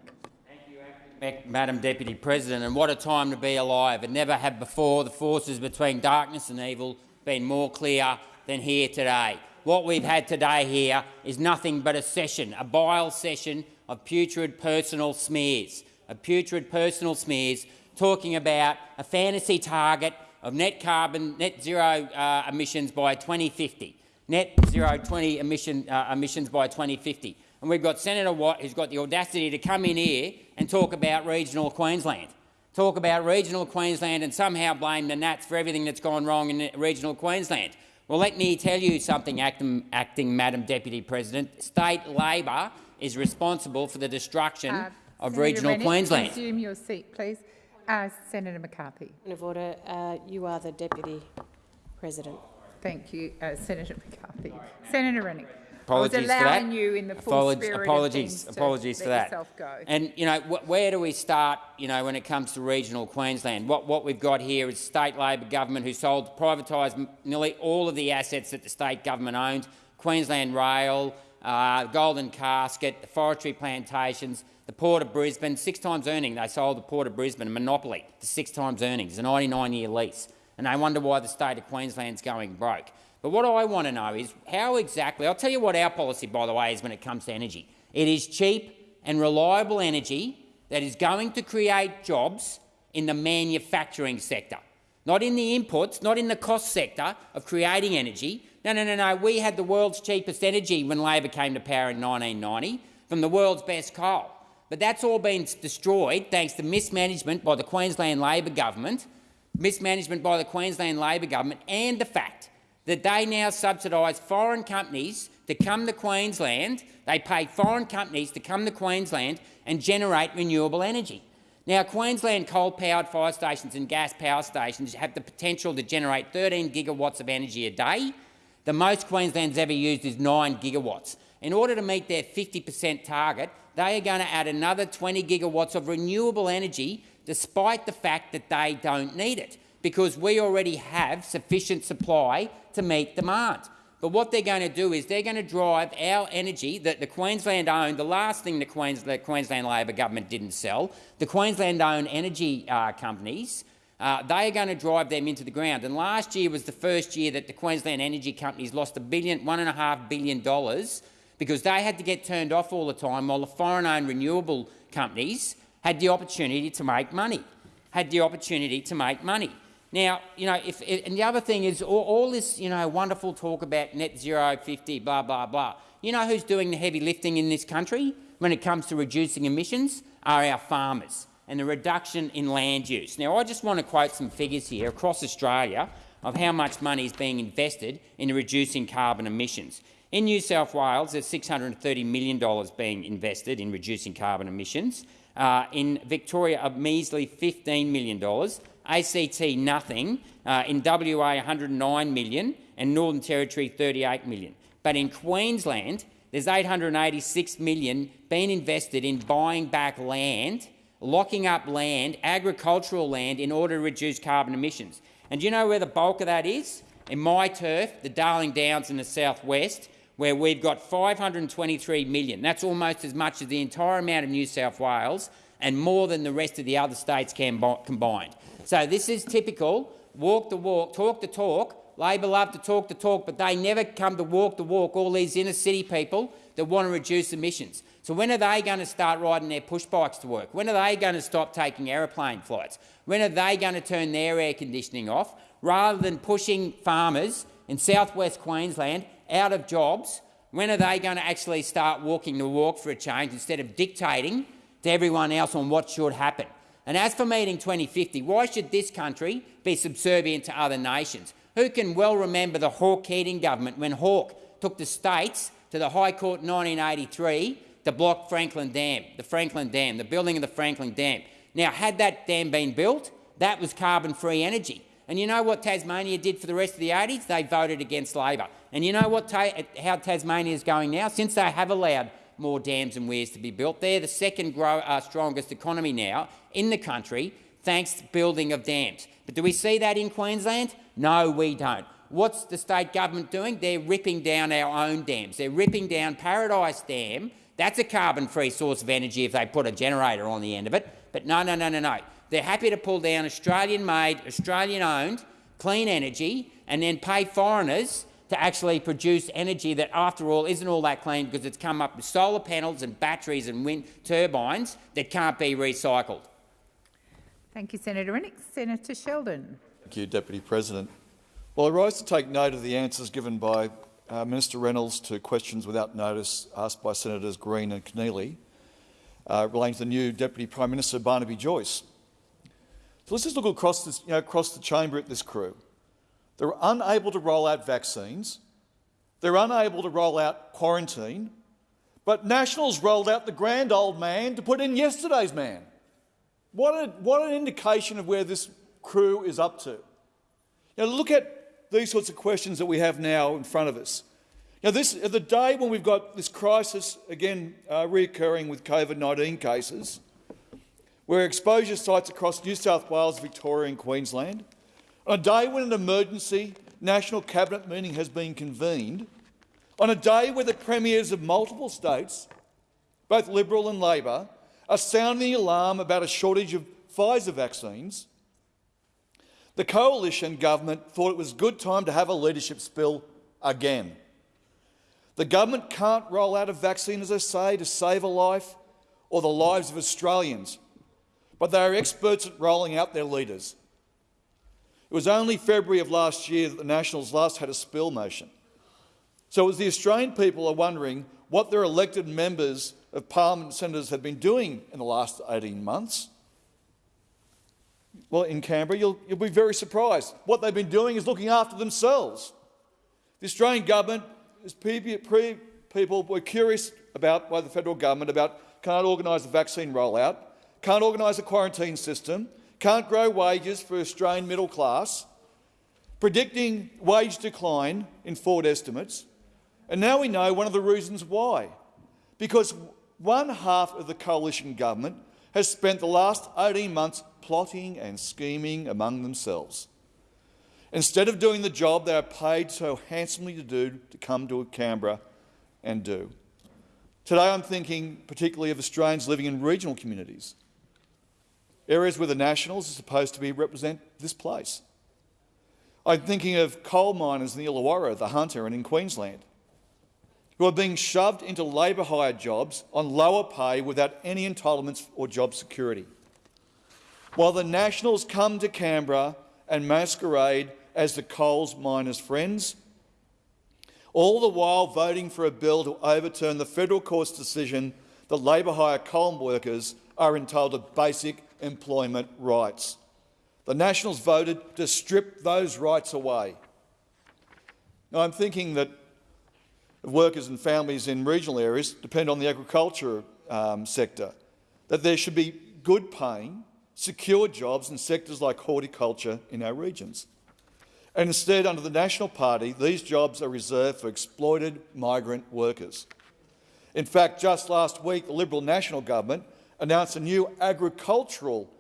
S22: Mac- Madam Deputy President, and what a time to be alive. It never had before the forces between darkness and evil been more clear than here today. What we've had today here is nothing but a session, a vile session of putrid personal smears, of putrid personal smears talking about a fantasy target of net carbon, net zero uh, emissions by 2050, net zero 20 emission, uh, emissions by 2050. And we've got Senator Watt, who's got the audacity to come in here and talk about regional Queensland. Talk about regional Queensland and somehow blame the Nats for everything that's gone wrong in regional Queensland. Well, let me tell you something, acting, acting Madam Deputy President. State Labor is responsible for the destruction
S20: Uh,
S22: of
S20: Senator
S22: regional
S20: Rennick,
S22: Queensland.
S20: Resume your seat, please. Uh, Senator McCarthy.
S23: Point of order. Uh, you are the deputy president.
S20: Thank you, uh, Senator McCarthy. Senator Rennick.
S22: Apologies for that.
S20: you in the full
S22: Apolog-
S20: spirit
S22: apologies,
S20: to
S22: apologies for that. And you know, wh- where do we start? You know, when it comes to regional Queensland, what what we've got here is state Labor government who sold, privatised nearly all of the assets that the state government owned: Queensland Rail, uh, Golden Casket, the forestry plantations, the Port of Brisbane. Six times earning, they sold the Port of Brisbane, a monopoly, for six times earnings, a 99-year lease, and they wonder why the state of Queensland's going broke. But what I want to know is how exactly, I'll tell you what our policy, by the way, is when it comes to energy. It is cheap and reliable energy that is going to create jobs in the manufacturing sector, not in the inputs, not in the cost sector of creating energy. No, no, no, no. We had the world's cheapest energy when Labor came to power in 1990 from the world's best coal. But that's all been destroyed thanks to mismanagement by the Queensland Labor government, mismanagement by the Queensland Labor government and the fact that they now subsidise foreign companies to come to Queensland. They pay foreign companies to come to Queensland and generate renewable energy. Now, Queensland coal-powered fire stations and gas power stations have the potential to generate 13 gigawatts of energy a day. The most Queensland's ever used is 9 gigawatts. In order to meet their 50 per cent target, they are going to add another 20 gigawatts of renewable energy despite the fact that they don't need it, because we already have sufficient supply to meet demand. But what they're going to do is they're going to drive our energy that the Queensland owned, the last thing the, Queens, the Queensland Labor government didn't sell, the Queensland owned energy uh, companies Uh, they are going to drive them into the ground. And last year was the first year that the Queensland energy companies lost a billion, one and a half billion dollars because they had to get turned off all the time while the foreign-owned renewable companies had the opportunity to make money, had the opportunity to make money. Now, you know, if, and the other thing is all, all, this, you know, wonderful talk about net zero 50, blah, blah, blah. You know who's doing the heavy lifting in this country when it comes to reducing emissions? Are our farmers and the reduction in land use. Now, I just want to quote some figures here across Australia of how much money is being invested in reducing carbon emissions. In New South Wales, there's $630 million being invested in reducing carbon emissions. Uh, in Victoria, a measly $15 million. ACT, nothing. Uh, in WA, 109 million, and Northern Territory, 38 million. But in Queensland, there's 886 million being invested in buying back land, locking up land, agricultural land, in order to reduce carbon emissions. And do you know where the bulk of that is? In my turf, the Darling Downs in the southwest, where we've got 523 million. That's almost as much as the entire amount of New South Wales and more than the rest of the other states combined. So this is typical walk the walk, talk the talk. Labor love to talk the talk, but they never come to walk the walk, all these inner city people that want to reduce emissions. So when are they going to start riding their push bikes to work? When are they going to stop taking aeroplane flights? When are they going to turn their air conditioning off? Rather than pushing farmers in southwest Queensland out of jobs, when are they going to actually start walking the walk for a change instead of dictating to everyone else on what should happen? And as for meeting 2050, why should this country be subservient to other nations? Who can well remember the Hawke-Keating government when Hawke took the states to the High Court in 1983 to block Franklin Dam, the Franklin Dam, the building of the Franklin Dam. Now, had that dam been built, that was carbon-free energy. And you know what Tasmania did for the rest of the 80s? They voted against Labor. And you know what ta how Tasmania is going now? Since they have allowed more dams and weirs to be built, they're the second grow, uh, strongest economy now in the country, thanks to building of dams. But do we see that in Queensland? No, we don't. What's the state government doing? They're ripping down our own dams. They're ripping down Paradise Dam. That's a carbon-free source of energy if they put a generator on the end of it. But no, no, no, no, no. They're happy to pull down Australian-made, Australian-owned clean energy and then pay foreigners to actually produce energy that, after all, isn't all that clean because it's come up with solar panels and batteries and wind turbines that can't be recycled.
S20: Thank you, Senator Rennick. Senator Sheldon.
S24: Thank you, Deputy President. Well, I rise to take note of the answers given by uh, Minister Reynolds to questions without notice asked by Senators Green and Keneally uh, relating to the new Deputy Prime Minister Barnaby Joyce. So let's just look across, this, you know, across the chamber at this crew. They're unable to roll out vaccines. They're unable to roll out quarantine. But Nationals rolled out the grand old man to put in yesterday's man. What, a, what an indication of where this crew is up to. Now look at these sorts of questions that we have now in front of us. Now, this, the day when we've got this crisis again uh, reoccurring with COVID-19 cases, where exposure sites across New South Wales, Victoria and Queensland, on a day when an emergency national cabinet meeting has been convened, on a day where the premiers of multiple states, both Liberal and Labor, are sounding the alarm about a shortage of Pfizer vaccines, the coalition government thought it was good time to have a leadership spill again. The government can't roll out a vaccine, as I say, to save a life or the lives of Australians but they are experts at rolling out their leaders. It was only February of last year that the Nationals last had a spill motion. So as the Australian people are wondering what their elected members of parliament senators have been doing in the last 18 months, well, in Canberra, you'll, you'll be very surprised. What they've been doing is looking after themselves. The Australian government, as people were curious about by the federal government about can't organise a vaccine rollout, can't organise a quarantine system, can't grow wages for Australian middle class, predicting wage decline in forward estimates. And now we know one of the reasons why. Because one half of the coalition government has spent the last 18 months plotting and scheming among themselves. Instead of doing the job they are paid so handsomely to do to come to Canberra and do. Today I'm thinking particularly of Australians living in regional communities areas where the Nationals are supposed to be represent this place. I'm thinking of coal miners in the Illawarra, the Hunter and in Queensland, who are being shoved into labour hire jobs on lower pay without any entitlements or job security. While the Nationals come to Canberra and masquerade as the coal miners' friends, all the while voting for a bill to overturn the federal court's decision that labour hire coal workers are entitled to basic employment rights. The Nationals voted to strip those rights away. Now, I'm thinking that workers and families in regional areas depend on the agriculture um, sector, that there should be good paying, secure jobs in sectors like horticulture in our regions. And instead, under the National Party, these jobs are reserved for exploited migrant workers. In fact, just last week, the Liberal National Government announced a new agricultural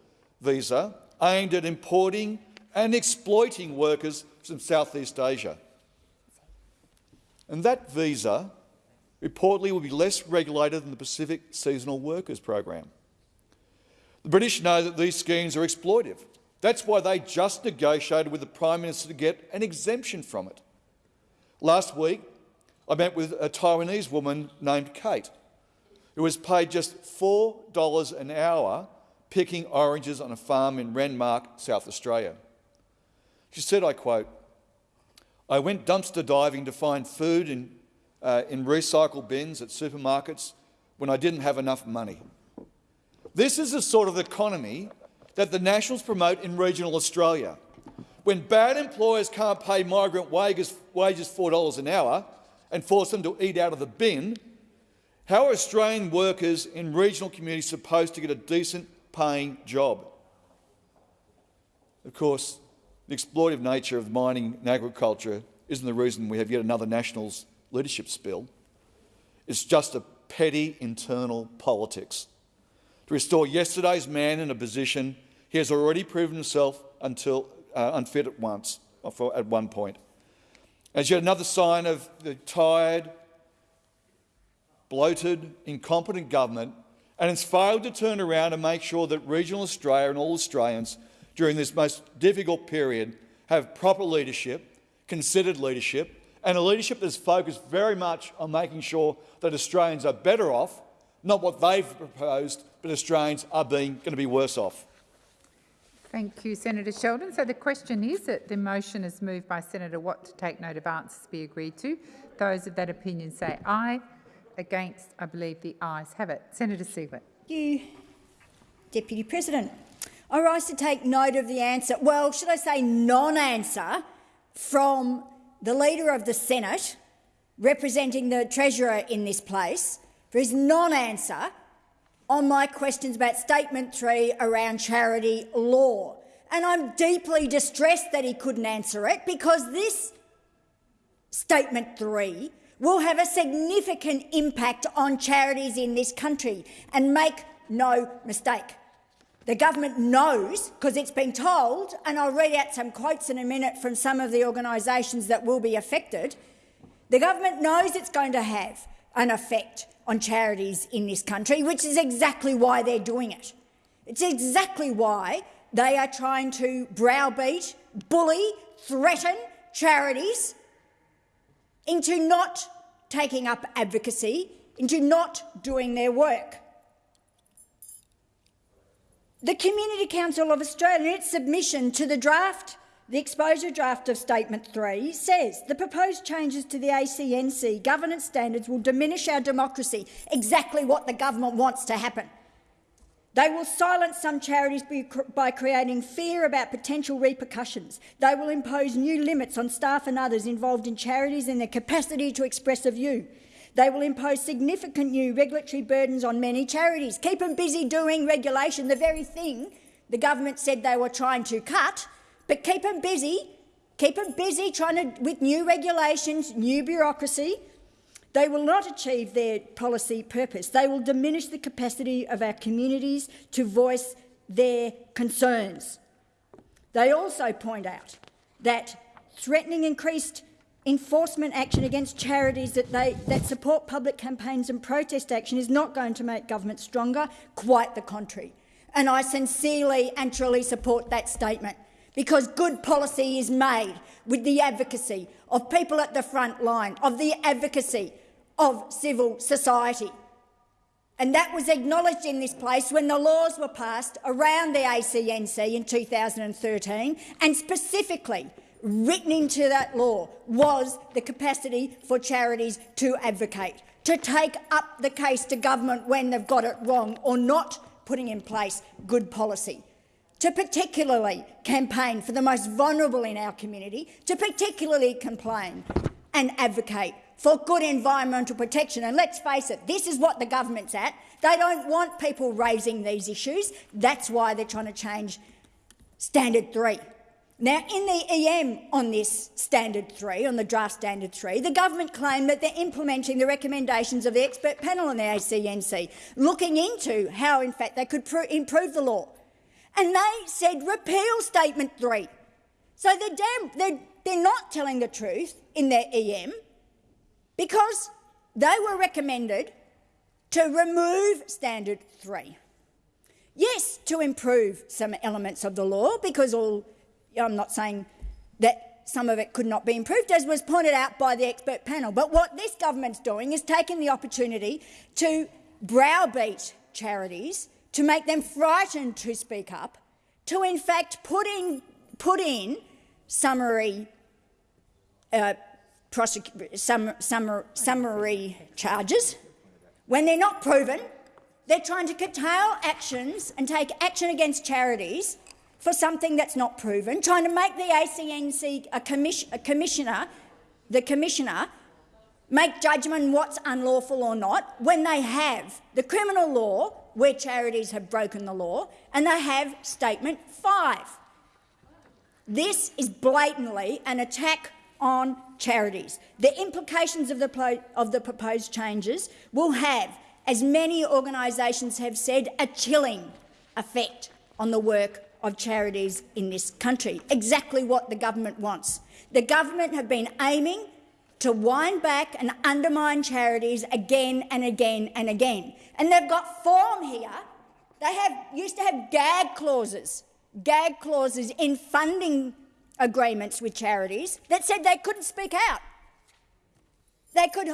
S24: visa aimed at importing and exploiting workers from Southeast Asia. And that visa reportedly will be less regulated than the Pacific Seasonal Workers Program. The British know that these schemes are exploitive that's why they just negotiated with the Prime Minister to get an exemption from it. Last week, I met with a Taiwanese woman named Kate, who was paid just $4 an hour picking oranges on a farm in Renmark, South Australia. She said, I quote, I went dumpster diving to find food in, uh, in recycle bins at supermarkets when I didn't have enough money. This is the sort of economy that the Nationals promote in regional Australia. When bad employers can't pay migrant wages, wages $4 an hour and force them to eat out of the bin, how are Australian workers in regional communities supposed to get a decent paying job? Of course, the exploitive nature of mining and agriculture isn't the reason we have yet another Nationals leadership spill. It's just a petty internal politics to restore yesterday's man in a position he has already proven himself until, uh, unfit at once, at one point. As yet another sign of the tired, bloated, incompetent government, and it's failed to turn around and make sure that regional Australia and all Australians during this most difficult period have proper leadership, considered leadership, and a leadership that's focused very much on making sure that Australians are better off, not what they've proposed, but Australians are being going to be worse off.
S20: Thank you, Senator Sheldon. So the question is that the motion is moved by Senator Watt to take note of answers be agreed to. Those of that opinion say aye. Against, I believe the ayes have it. Senator Siewert.
S11: You, Deputy President. I rise to take note of the answer, well, should I say non-answer, from the Leader of the Senate, representing the Treasurer in this place, for his non-answer on my questions about Statement 3 around charity law. And I'm deeply distressed that he couldn't answer it because this Statement 3 will have a significant impact on charities in this country. And make no mistake, the government knows, because it's been told, and I'll read out some quotes in a minute from some of the organisations that will be affected, the government knows it's going to have an effect on charities in this country, which is exactly why they're doing it. It's exactly why they are trying to browbeat, bully, threaten charities into not taking up advocacy, into not doing their work. The Community Council of Australia, in its submission to the draft the exposure draft of Statement 3 says the proposed changes to the ACNC governance standards will diminish our democracy, exactly what the government wants to happen. They will silence some charities by creating fear about potential repercussions. They will impose new limits on staff and others involved in charities and their capacity to express a view. They will impose significant new regulatory burdens on many charities. Keep them busy doing regulation, the very thing the government said they were trying to cut but keep them busy, keep them busy trying to, with new regulations, new bureaucracy. They will not achieve their policy purpose. They will diminish the capacity of our communities to voice their concerns. They also point out that threatening increased enforcement action against charities that, they, that support public campaigns and protest action is not going to make government stronger, quite the contrary. and I sincerely and truly support that statement because good policy is made with the advocacy of people at the front line, of the advocacy of civil society. And that was acknowledged in this place when the laws were passed around the ACNC in 2013, and specifically written into that law was the capacity for charities to advocate, to take up the case to government when they've got it wrong or not putting in place good policy, to particularly campaign for the most vulnerable in our community, to particularly complain and advocate for good environmental protection. And let's face it, this is what the government's at. They don't want people raising these issues. That's why they're trying to change Standard 3. Now, in the EM on this Standard 3, on the draft Standard 3, the government claimed that they're implementing the recommendations of the expert panel on the ACNC, looking into how, in fact, they could improve the law. And they said repeal Statement 3. So they're, damn, they're, they're not telling the truth in their EM because they were recommended to remove Standard 3. Yes, to improve some elements of the law, because all I'm not saying that some of it could not be improved, as was pointed out by the expert panel. But what this government's doing is taking the opportunity to browbeat charities, to make them frightened to speak up, to in fact put in, put in summary, uh, sum, summary, summary charges when they're not proven. They're trying to curtail actions and take action against charities for something that's not proven, trying to make the ACNC a, commission, a commissioner, the commissioner, make judgment what's unlawful or not when they have the criminal law where charities have broken the law and they have statement 5. This is blatantly an attack on charities. The implications of the, of the proposed changes will have, as many organisations have said, a chilling effect on the work of charities in this country, exactly what the government wants. The government have been aiming to wind back and undermine charities again and again and again. And they've got form here. They have, used to have gag clauses, gag clauses in funding agreements with charities that said they couldn't speak out. They could,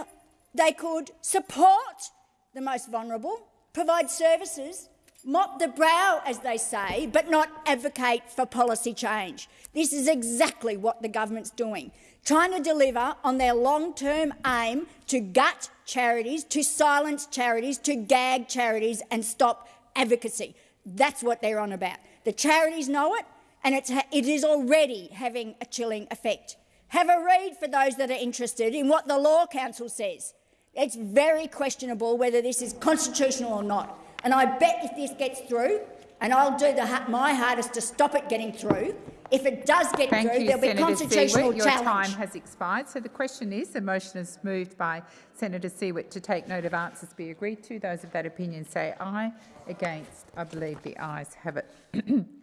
S11: they could support the most vulnerable, provide services mop the brow, as they say, but not advocate for policy change. This is exactly what the government's doing, trying to deliver on their long-term aim to gut charities, to silence charities, to gag charities and stop advocacy. That's what they're on about. The charities know it, and it's it is already having a chilling effect. Have a read for those that are interested in what the Law Council says. It's very questionable whether this is constitutional or not. And I bet if this gets through, and I'll do the, my hardest to stop it getting through, if it does get
S20: Thank
S11: through,
S20: you,
S11: there'll
S20: Senator
S11: be constitutional
S20: Siewert. Your
S11: challenge.
S20: time has expired. So the question is, the motion is moved by Senator Siewert to take note of answers be agreed to. Those of that opinion say aye. Against, I believe the ayes have it.